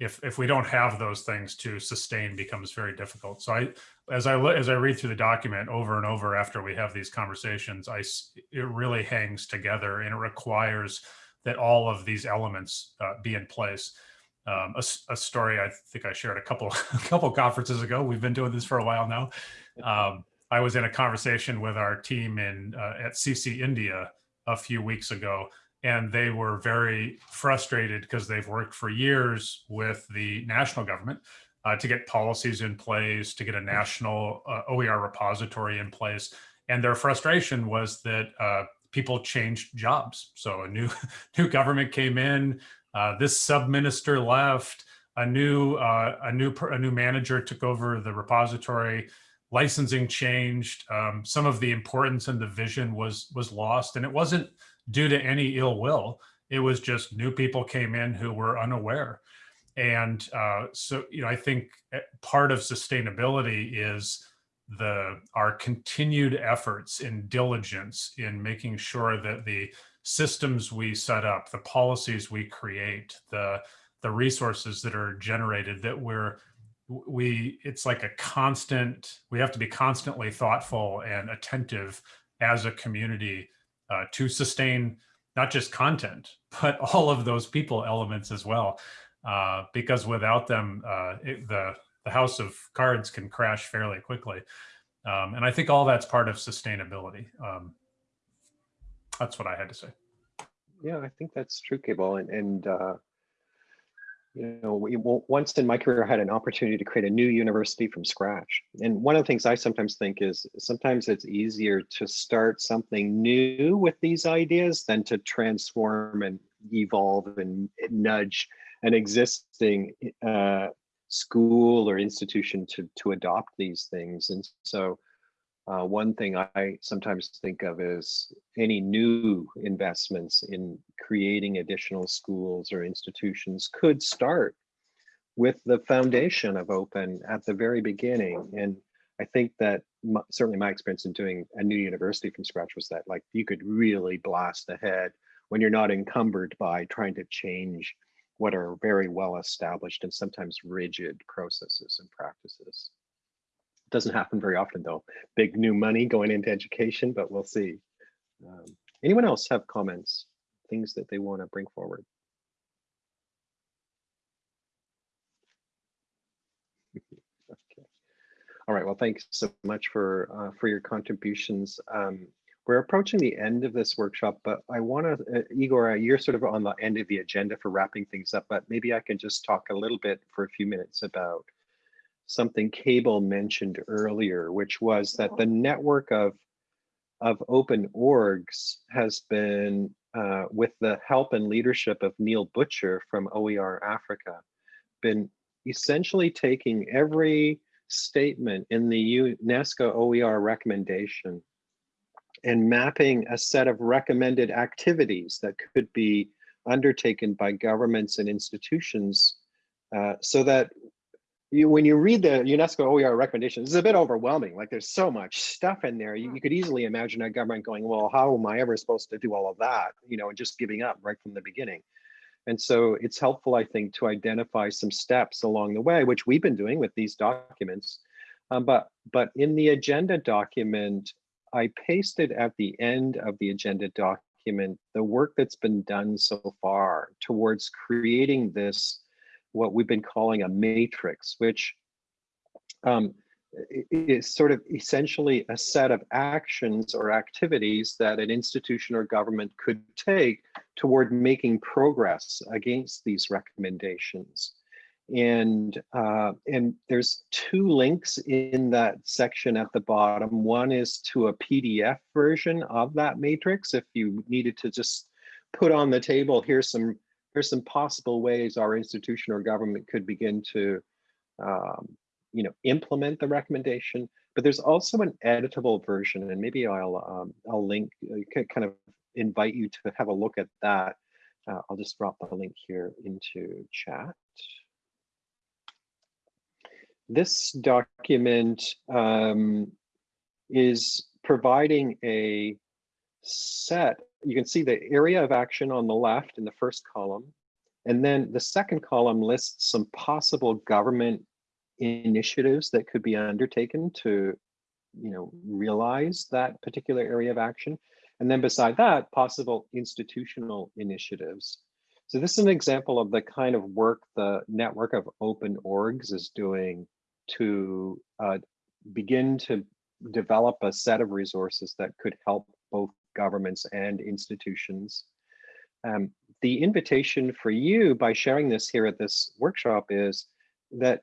if if we don't have those things to sustain becomes very difficult. So i as i as i read through the document over and over after we have these conversations I it really hangs together and it requires that all of these elements uh, be in place. Um, a, a story i think i shared a couple a couple conferences ago. We've been doing this for a while now. Um, i was in a conversation with our team in uh, at cc india a few weeks ago and they were very frustrated because they've worked for years with the national government uh, to get policies in place, to get a national uh, OER repository in place. And their frustration was that uh, people changed jobs. So a new new government came in, uh, this sub-minister left, a new uh, a new a new manager took over the repository. Licensing changed. Um, some of the importance and the vision was was lost, and it wasn't due to any ill will. It was just new people came in who were unaware. And uh, so, you know, I think eh, part of sustainability is the our continued efforts and diligence in making sure that the systems we set up, the policies we create, the the resources that are generated, that we're we it's like a constant we have to be constantly thoughtful and attentive as a community uh, to sustain not just content, but all of those people elements as well. Uh, because without them, uh, it, the the house of cards can crash fairly quickly. Um, and I think all that's part of sustainability. Um, that's what I had to say. Yeah, I think that's true, Cable. And, and uh, you know, we, once in my career, I had an opportunity to create a new university from scratch. And one of the things I sometimes think is sometimes it's easier to start something new with these ideas than to transform and evolve and nudge an existing uh, school or institution to, to adopt these things. And so uh, one thing I sometimes think of is any new investments in creating additional schools or institutions could start with the foundation of open at the very beginning. And I think that my, certainly my experience in doing a new university from scratch was that like you could really blast ahead when you're not encumbered by trying to change what are very well established and sometimes rigid processes and practices. Doesn't happen very often though. Big new money going into education, but we'll see. Um, anyone else have comments, things that they want to bring forward? okay. All right, well, thanks so much for uh, for your contributions. Um, we're approaching the end of this workshop, but I want to, uh, Igor, you're sort of on the end of the agenda for wrapping things up, but maybe I can just talk a little bit for a few minutes about something Cable mentioned earlier, which was that the network of of open orgs has been, uh, with the help and leadership of Neil Butcher from OER Africa, been essentially taking every statement in the UNESCO OER recommendation and mapping a set of recommended activities that could be undertaken by governments and institutions uh, so that you, when you read the UNESCO OER recommendations, it's a bit overwhelming. Like there's so much stuff in there. You, you, could easily imagine a government going, well, how am I ever supposed to do all of that? You know, and just giving up right from the beginning. And so it's helpful, I think, to identify some steps along the way, which we've been doing with these documents. Um, but, but in the agenda document, I pasted at the end of the agenda document the work that's been done so far towards creating this what we've been calling a matrix, which um, is sort of essentially a set of actions or activities that an institution or government could take toward making progress against these recommendations. And, uh, and there's two links in that section at the bottom. One is to a PDF version of that matrix. If you needed to just put on the table, here's some here's some possible ways our institution or government could begin to um, you know, implement the recommendation. But there's also an editable version, and maybe I'll um, I'll link, uh, kind of invite you to have a look at that. Uh, I'll just drop the link here into chat. This document um, is providing a set you can see the area of action on the left in the first column. And then the second column lists some possible government initiatives that could be undertaken to you know, realize that particular area of action. And then beside that, possible institutional initiatives. So this is an example of the kind of work the network of open orgs is doing to uh, begin to develop a set of resources that could help both governments and institutions. Um, the invitation for you by sharing this here at this workshop is that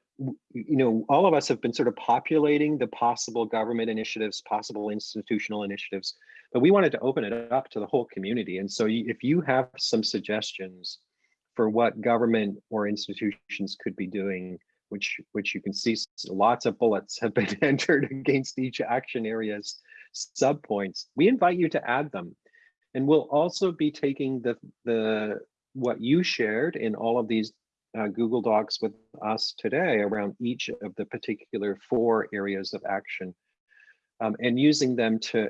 you know all of us have been sort of populating the possible government initiatives possible institutional initiatives but we wanted to open it up to the whole community and so if you have some suggestions for what government or institutions could be doing which which you can see lots of bullets have been entered against each action areas subpoints, we invite you to add them. And we'll also be taking the, the what you shared in all of these uh, Google Docs with us today around each of the particular four areas of action um, and using them to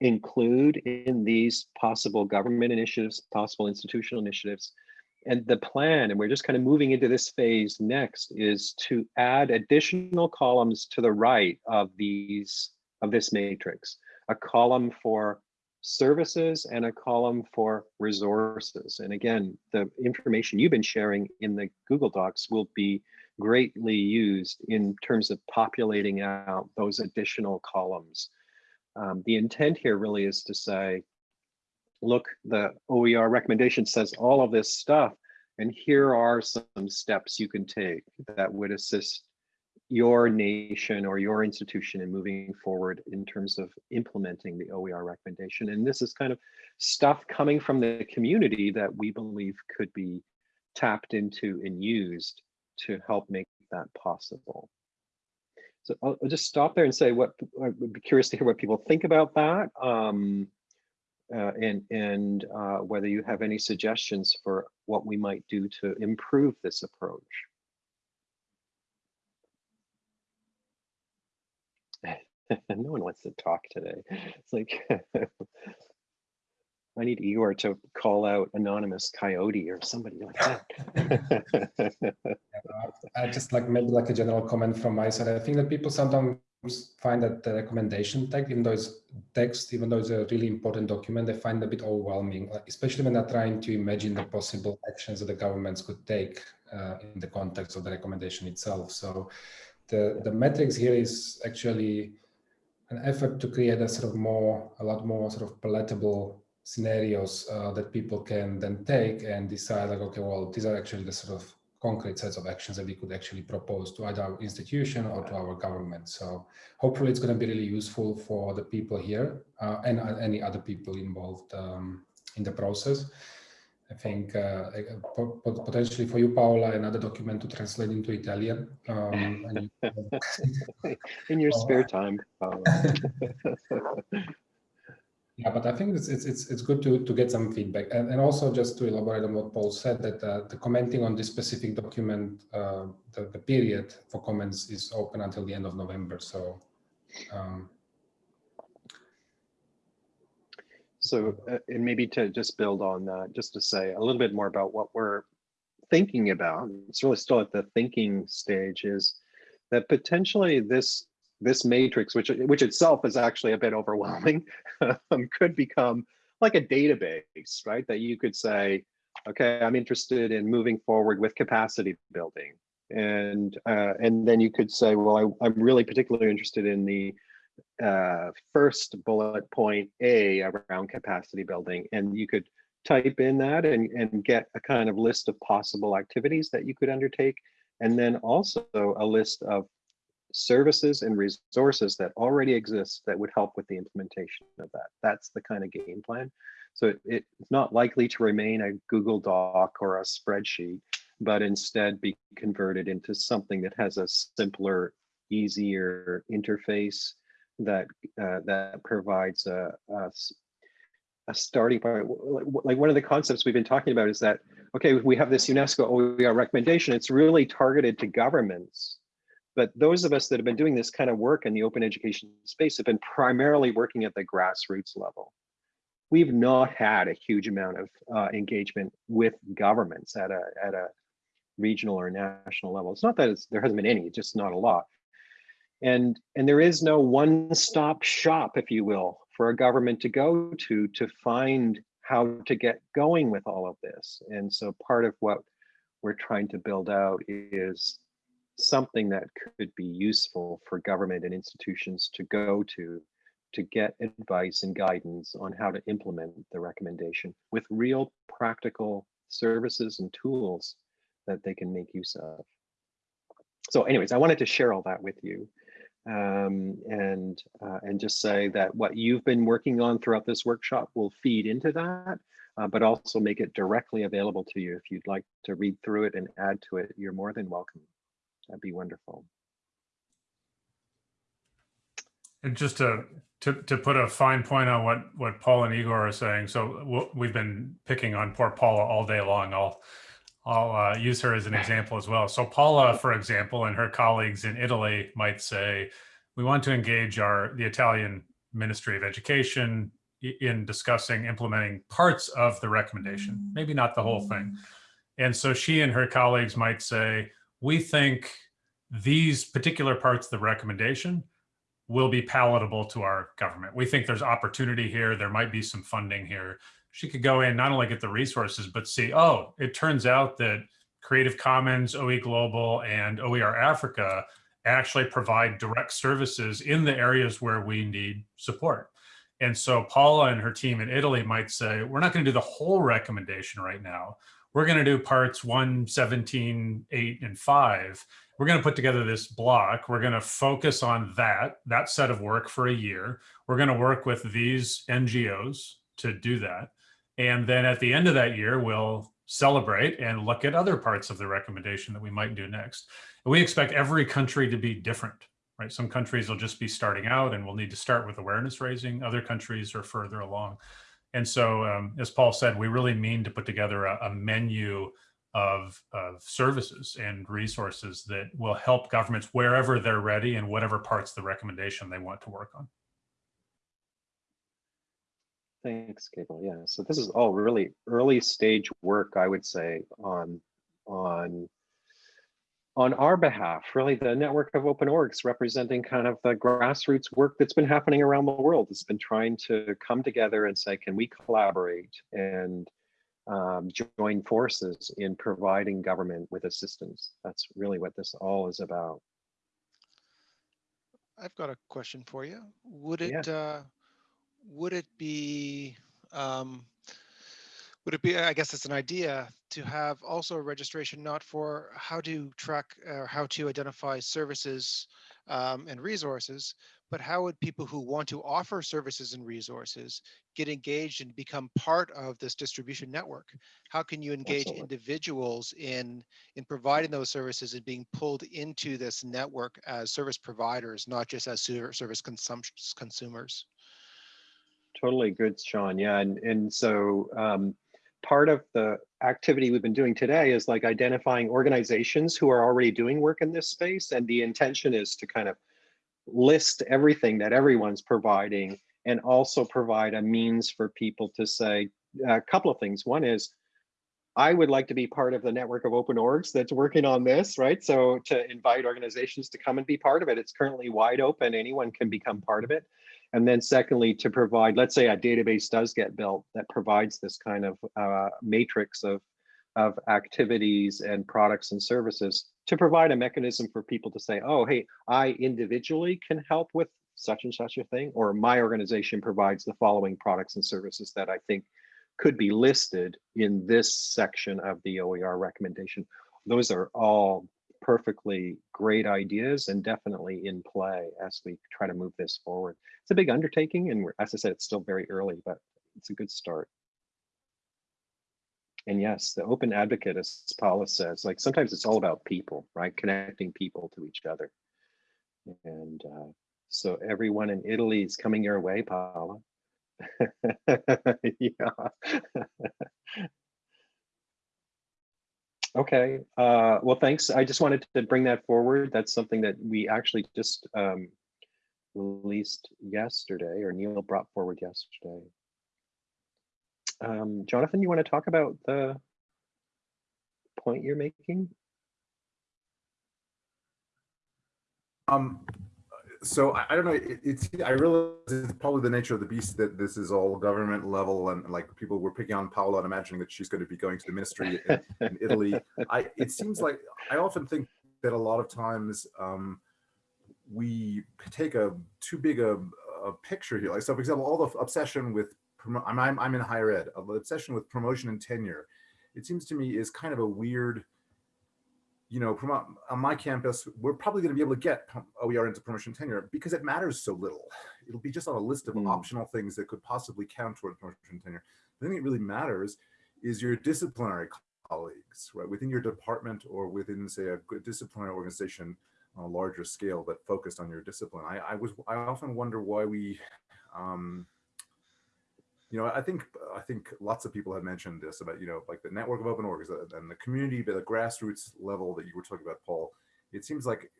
include in these possible government initiatives, possible institutional initiatives. And the plan, and we're just kind of moving into this phase next, is to add additional columns to the right of these of this matrix, a column for services and a column for resources. And again, the information you've been sharing in the Google Docs will be greatly used in terms of populating out those additional columns. Um, the intent here really is to say, look, the OER recommendation says all of this stuff, and here are some steps you can take that would assist your nation or your institution in moving forward in terms of implementing the OER recommendation. And this is kind of stuff coming from the community that we believe could be tapped into and used to help make that possible. So I'll, just stop there and say what I would be curious to hear what people think about that. Um, uh, and and uh, whether you have any suggestions for what we might do to improve this approach. no one wants to talk today. It's like I need Igor to call out anonymous coyote or somebody like that. I just like maybe like a general comment from my side. I think that people sometimes find that the recommendation text, even though it's text, even though it's a really important document, they find it a bit overwhelming, especially when they're trying to imagine the possible actions that the governments could take uh, in the context of the recommendation itself. So the, the matrix here is actually an effort to create a sort of more, a lot more sort of palatable scenarios uh, that people can then take and decide like, okay, well, these are actually the sort of concrete sets of actions that we could actually propose to either our institution or to our government. So hopefully it's going to be really useful for the people here uh, and uh, any other people involved um, in the process. I think uh, potentially for you, Paola, another document to translate into Italian. Um, in your spare time. Yeah, but I think it's it's it's, it's good to to get some feedback, and and also just to elaborate on what Paul said that uh, the commenting on this specific document, uh, the the period for comments is open until the end of November. So. Um, so, uh, and maybe to just build on that, just to say a little bit more about what we're thinking about. It's really still at the thinking stage. Is that potentially this this matrix, which which itself is actually a bit overwhelming, um, could become like a database, right? That you could say, okay, I'm interested in moving forward with capacity building, and uh, and then you could say, well, I, am really particularly interested in the uh, first bullet point A around capacity building, and you could type in that and and get a kind of list of possible activities that you could undertake, and then also a list of services and resources that already exist that would help with the implementation of that. That's the kind of game plan. So it, it's not likely to remain a Google Doc or a spreadsheet, but instead be converted into something that has a simpler, easier interface that uh, that provides a, a, a starting point. Like one of the concepts we've been talking about is that, okay, we have this UNESCO OER recommendation, it's really targeted to governments but those of us that have been doing this kind of work in the open education space have been primarily working at the grassroots level. We've not had a huge amount of uh, engagement with governments at a, at a regional or national level. It's not that there hasn't been any, it's just not a lot. And, and there is no one-stop shop, if you will, for a government to go to to find how to get going with all of this. And so part of what we're trying to build out is something that could be useful for government and institutions to go to to get advice and guidance on how to implement the recommendation with real practical services and tools that they can make use of. So anyways, I wanted to share all that with you um, and uh, and just say that what you've been working on throughout this workshop will feed into that, uh, but also make it directly available to you. If you'd like to read through it and add to it, you're more than welcome. That'd be wonderful. And just to, to, to put a fine point on what, what Paul and Igor are saying. So we've been picking on poor Paula all day long. I'll, I'll uh, use her as an example as well. So Paula, for example, and her colleagues in Italy might say, we want to engage our, the Italian Ministry of Education in discussing implementing parts of the recommendation, maybe not the whole thing. And so she and her colleagues might say, we think these particular parts of the recommendation will be palatable to our government. We think there's opportunity here. There might be some funding here. She could go in, not only get the resources, but see, oh, it turns out that Creative Commons, OE Global, and OER Africa actually provide direct services in the areas where we need support. And so Paula and her team in Italy might say, we're not going to do the whole recommendation right now. We're going to do parts 1, 17, 8, and 5. We're going to put together this block. We're going to focus on that, that set of work for a year. We're going to work with these NGOs to do that. And then at the end of that year, we'll celebrate and look at other parts of the recommendation that we might do next. And we expect every country to be different right? Some countries will just be starting out and we'll need to start with awareness raising. Other countries are further along. And so, um, as Paul said, we really mean to put together a, a menu of, of services and resources that will help governments wherever they're ready and whatever parts of the recommendation they want to work on. Thanks, Cable. Yeah, so this is all really early stage work, I would say, on on on our behalf, really the network of open orgs representing kind of the grassroots work that's been happening around the world. It's been trying to come together and say, can we collaborate and um, join forces in providing government with assistance? That's really what this all is about. I've got a question for you. Would it yeah. uh, would it be um, would it be, I guess it's an idea to have also a registration not for how to track or how to identify services um, and resources, but how would people who want to offer services and resources get engaged and become part of this distribution network? How can you engage Absolutely. individuals in, in providing those services and being pulled into this network as service providers, not just as service consumers? Totally good, Sean. Yeah, and, and so um, part of the activity we've been doing today is like identifying organizations who are already doing work in this space. And the intention is to kind of list everything that everyone's providing and also provide a means for people to say a couple of things. One is, I would like to be part of the network of open orgs that's working on this, right? So to invite organizations to come and be part of it. It's currently wide open. Anyone can become part of it. And then secondly, to provide, let's say a database does get built that provides this kind of uh, matrix of, of activities and products and services to provide a mechanism for people to say, oh, hey, I individually can help with such and such a thing, or my organization provides the following products and services that I think could be listed in this section of the OER recommendation. Those are all perfectly great ideas and definitely in play as we try to move this forward. It's a big undertaking and as I said, it's still very early, but it's a good start. And yes, the open advocate, as Paula says, like sometimes it's all about people, right? Connecting people to each other. And uh, so everyone in Italy is coming your way, Paula. yeah. Okay, uh, well, thanks. I just wanted to bring that forward. That's something that we actually just um, released yesterday, or Neil brought forward yesterday. Um, Jonathan, you want to talk about the point you're making? Um, so I, I, don't know. It, it's I realize it's probably the nature of the beast that this is all government level and like people were picking on Paula and imagining that she's going to be going to the ministry in, in Italy. I it seems like I often think that a lot of times um, we take a too big a, a picture here. Like so, for example, all the obsession with I'm, I'm I'm in higher ed. The obsession with promotion and tenure. It seems to me is kind of a weird you know, from on my campus, we're probably going to be able to get OER into promotion tenure because it matters so little. It'll be just on a list of mm. optional things that could possibly count toward promotion tenure. The thing that really matters is your disciplinary colleagues, right? Within your department or within, say, a disciplinary organization on a larger scale, but focused on your discipline. I, I was, I often wonder why we, um, you know, I think I think lots of people have mentioned this about, you know, like the network of open orgs and the community, but the grassroots level that you were talking about, Paul. It seems like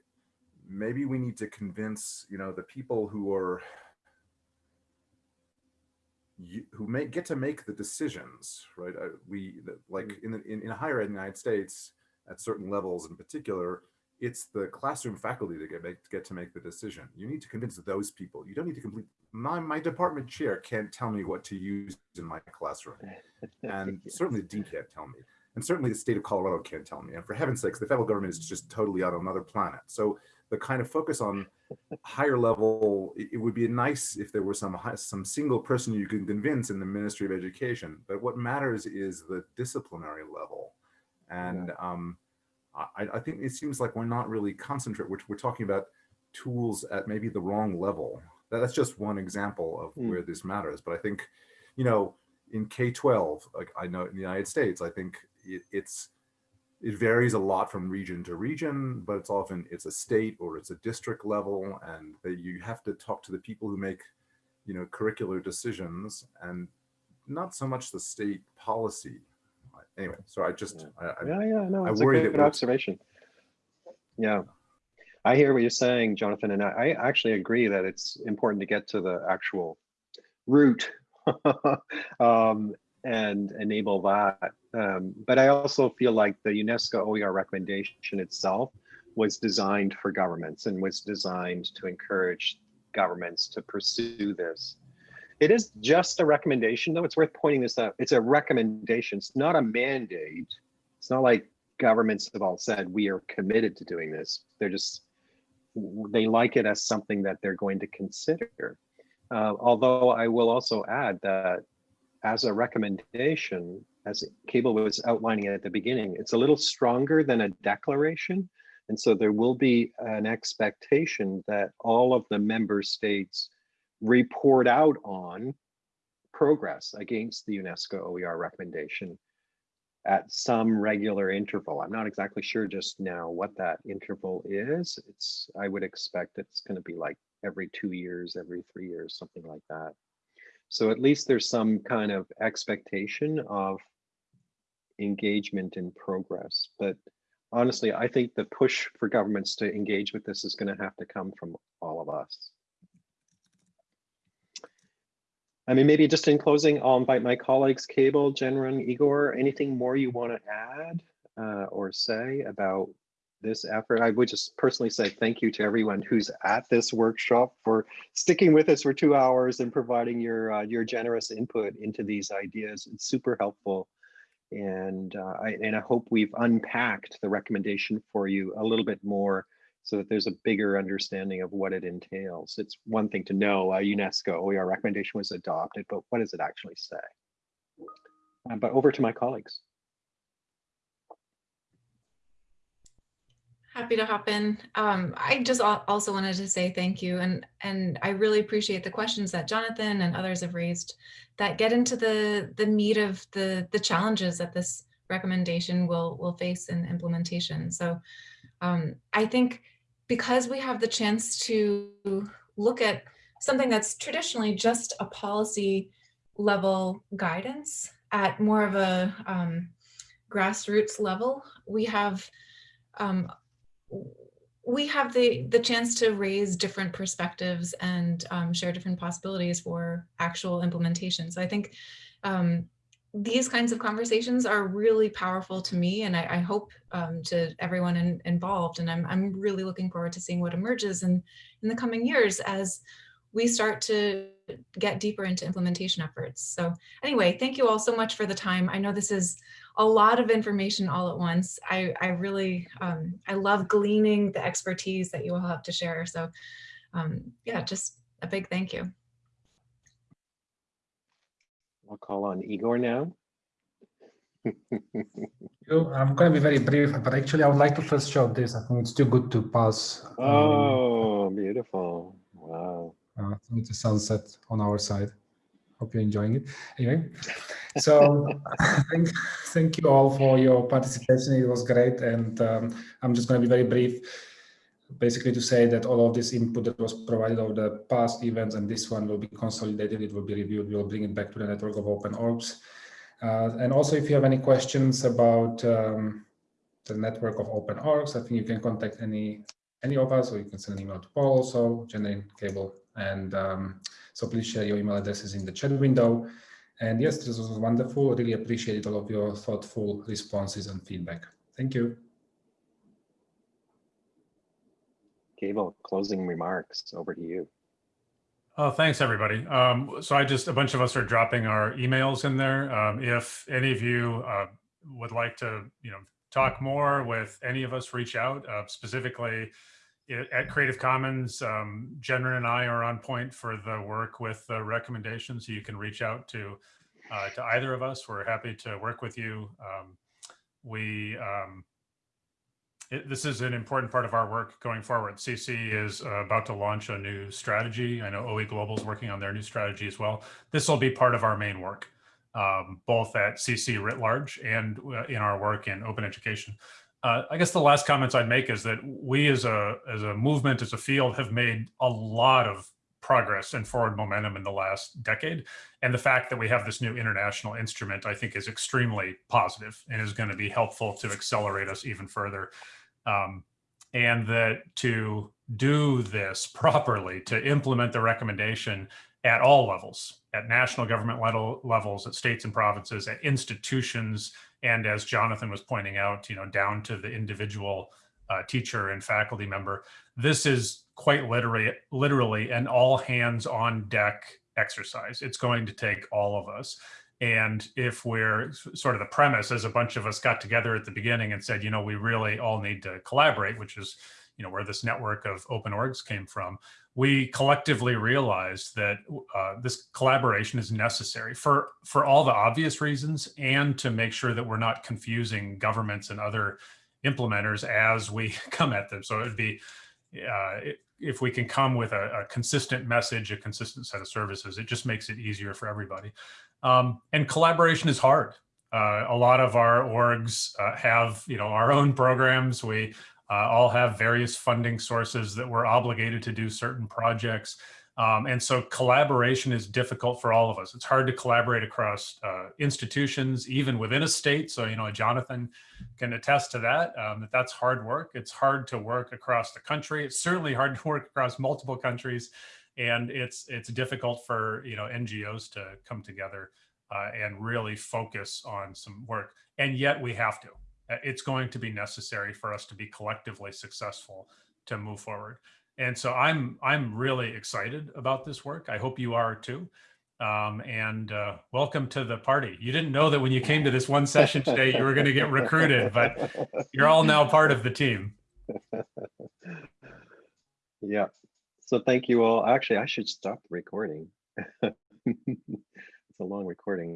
maybe we need to convince, you know, the people who are who may get to make the decisions, right? Uh, we like mm. in the in, in higher ed in the United States at certain levels in particular, it's the classroom faculty that get, make, get to make the decision. You need to convince those people. You don't need to complete, my, my department chair can't tell me what to use in my classroom. And certainly the dean can't tell me. And certainly the state of Colorado can't tell me. And for heaven's sakes, the federal government is just totally on another planet. So the kind of focus on higher level, it, it would be nice if there were some, some single person you can convince in the Ministry of Education. But what matters is the disciplinary level. And um, I, I think it seems like we're not really concentrate. We're, we're talking about tools at maybe the wrong level. That- That's just one example of Mm. where this matters. But I think, you know, in K-12, like I know in the United States, I think it, it's it varies a lot from region to region, but it's often it's a state or it's a district level, and that you have to talk to the people who make, you know, curricular decisions, and not so much the state policy. Anyway, so I just I, I, Yeah, yeah, no, I it's a worry good that we're- observation. Yeah. I hear what you're saying, Jonathan, and I, I actually agree that it's important to get to the actual root um, and enable that. Um, but I also feel like the UNESCO OER recommendation itself was designed for governments and was designed to encourage governments to pursue this. It is just a recommendation, though. It's worth pointing this out. It's a recommendation. It's not a mandate. It's not like governments have all said we are committed to doing this. They're just they like it as something that they're going to consider. Uh, although I will also add that as a recommendation, as Cable was outlining at the beginning, it's a little stronger than a declaration. And so there will be an expectation that all of the member states report out on progress against the UNESCO OER recommendation at some regular interval. I'm not exactly sure just now what that interval is. It's, I would expect it's going to be like every two years, every three years, something like that. So at least there's some kind of expectation of engagement in progress. But honestly, I think the push for governments to engage with this is going to have to come from all of us. I mean, maybe just in closing, I'll invite my colleagues, Cable, Jennryn, Igor, anything more you want to add uh, or say about this effort? I would just personally say thank you to everyone who's at this workshop for sticking with us for two hours and providing your uh, your generous input into these ideas. It's super helpful. And uh, I and I hope we've unpacked the recommendation for you a little bit more so that there's a bigger understanding of what it entails. It's one thing to know a UNESCO OER recommendation was adopted, but what does it actually say? Uh, but over to my colleagues. Happy to hop in. Um, I just also wanted to say thank you and and I really appreciate the questions that Jonathan and others have raised that get into the the meat of the the challenges that this recommendation will will face in implementation. So um, I think because we have the chance to look at something that's traditionally just a policy level guidance at more of a um, grassroots level, we have um, we have the the chance to raise different perspectives and um, share different possibilities for actual implementation. So I think um, these kinds of conversations are really powerful to me, and I, I hope um, to everyone in, involved. And I'm I'm really looking forward to seeing what emerges in in the coming years as we start to get deeper into implementation efforts. So anyway, thank you all so much for the time. I know this is a lot of information all at once. I, I really, um, I love gleaning the expertise that you all have to share. So um, yeah, just a big thank you. I'll call on Igor now. I'm going to be very brief, but actually I would like to first show this. I think it's too good to pass. um, Oh, beautiful. Wow. uh, it's a sunset on our side. Hope you're enjoying it. Anyway, so thank, thank you all for your participation. It was great. And um, I'm just going to be very brief, basically to say that all of this input that was provided over the past events and this one will be consolidated. It will be reviewed. We'll bring it back to the network of open orgs. Uh, and also, if you have any questions about um, the network of open orgs, I think you can contact any any of us, or you can send an email to Paul also, Jenny Cable, and um, so please share your email addresses in the chat window. And yes, this was wonderful. Really appreciate all of your thoughtful responses and feedback. Thank you. Cable, closing remarks, over to you. Oh, thanks, everybody. Um, so I just, a bunch of us are dropping our emails in there. Um, if any of you uh, would like to, you know, talk more with any of us, reach out uh, specifically at Creative Commons. Um, and I are on point for the work with the recommendations. So you can reach out to uh, to either of us. We're happy to work with you. Um, we um, it, this is an important part of our work going forward. CC is uh, about to launch a new strategy. I know OE Global is working on their new strategy as well. This will be part of our main work, um, both at CC writ large and uh, in our work in open education. Uh, I guess the last comments I'd make is that we as a as a movement, as a field, have made a lot of progress and forward momentum in the last decade. And the fact that we have this new international instrument, I think, is extremely positive and is going to be helpful to accelerate us even further. Um, and that to do this properly, to implement the recommendation at all levels, at national government level, levels, at states and provinces, at institutions, and as Jonathan was pointing out, you know, down to the individual uh, teacher and faculty member, this is quite literally, literally an all hands on deck exercise. It's going to take all of us. And if we're sort of the premise, as a bunch of us got together at the beginning and said, you know, we really all need to collaborate, which is, you know, where this network of open orgs came from, we collectively realized that uh, this collaboration is necessary for for all the obvious reasons, and to make sure that we're not confusing governments and other implementers as we come at them. So it'd be uh, if we can come with a, a, consistent message, a consistent set of services, it just makes it easier for everybody. Um, and collaboration is hard. Uh, a lot of our orgs uh, have, you know, our own programs. We uh, all have various funding sources that we're obligated to do certain projects. Um, and so collaboration is difficult for all of us. It's hard to collaborate across uh, institutions, even within a state. So, you know, Jonathan can attest to that, um, that that's hard work. It's hard to work across the country. It's certainly hard to work across multiple countries. And it's, it's difficult for, you know, NGOs to come together uh, and really focus on some work. And yet we have to. It's going to be necessary for us to be collectively successful to move forward. And so I'm I'm really excited about this work. I hope you are too. Um, and uh, welcome to the party. You didn't know that when you came to this one session today, you were going to get recruited, but you're all now part of the team. Yeah. So thank you all. Actually, I should stop recording. it's a long recording.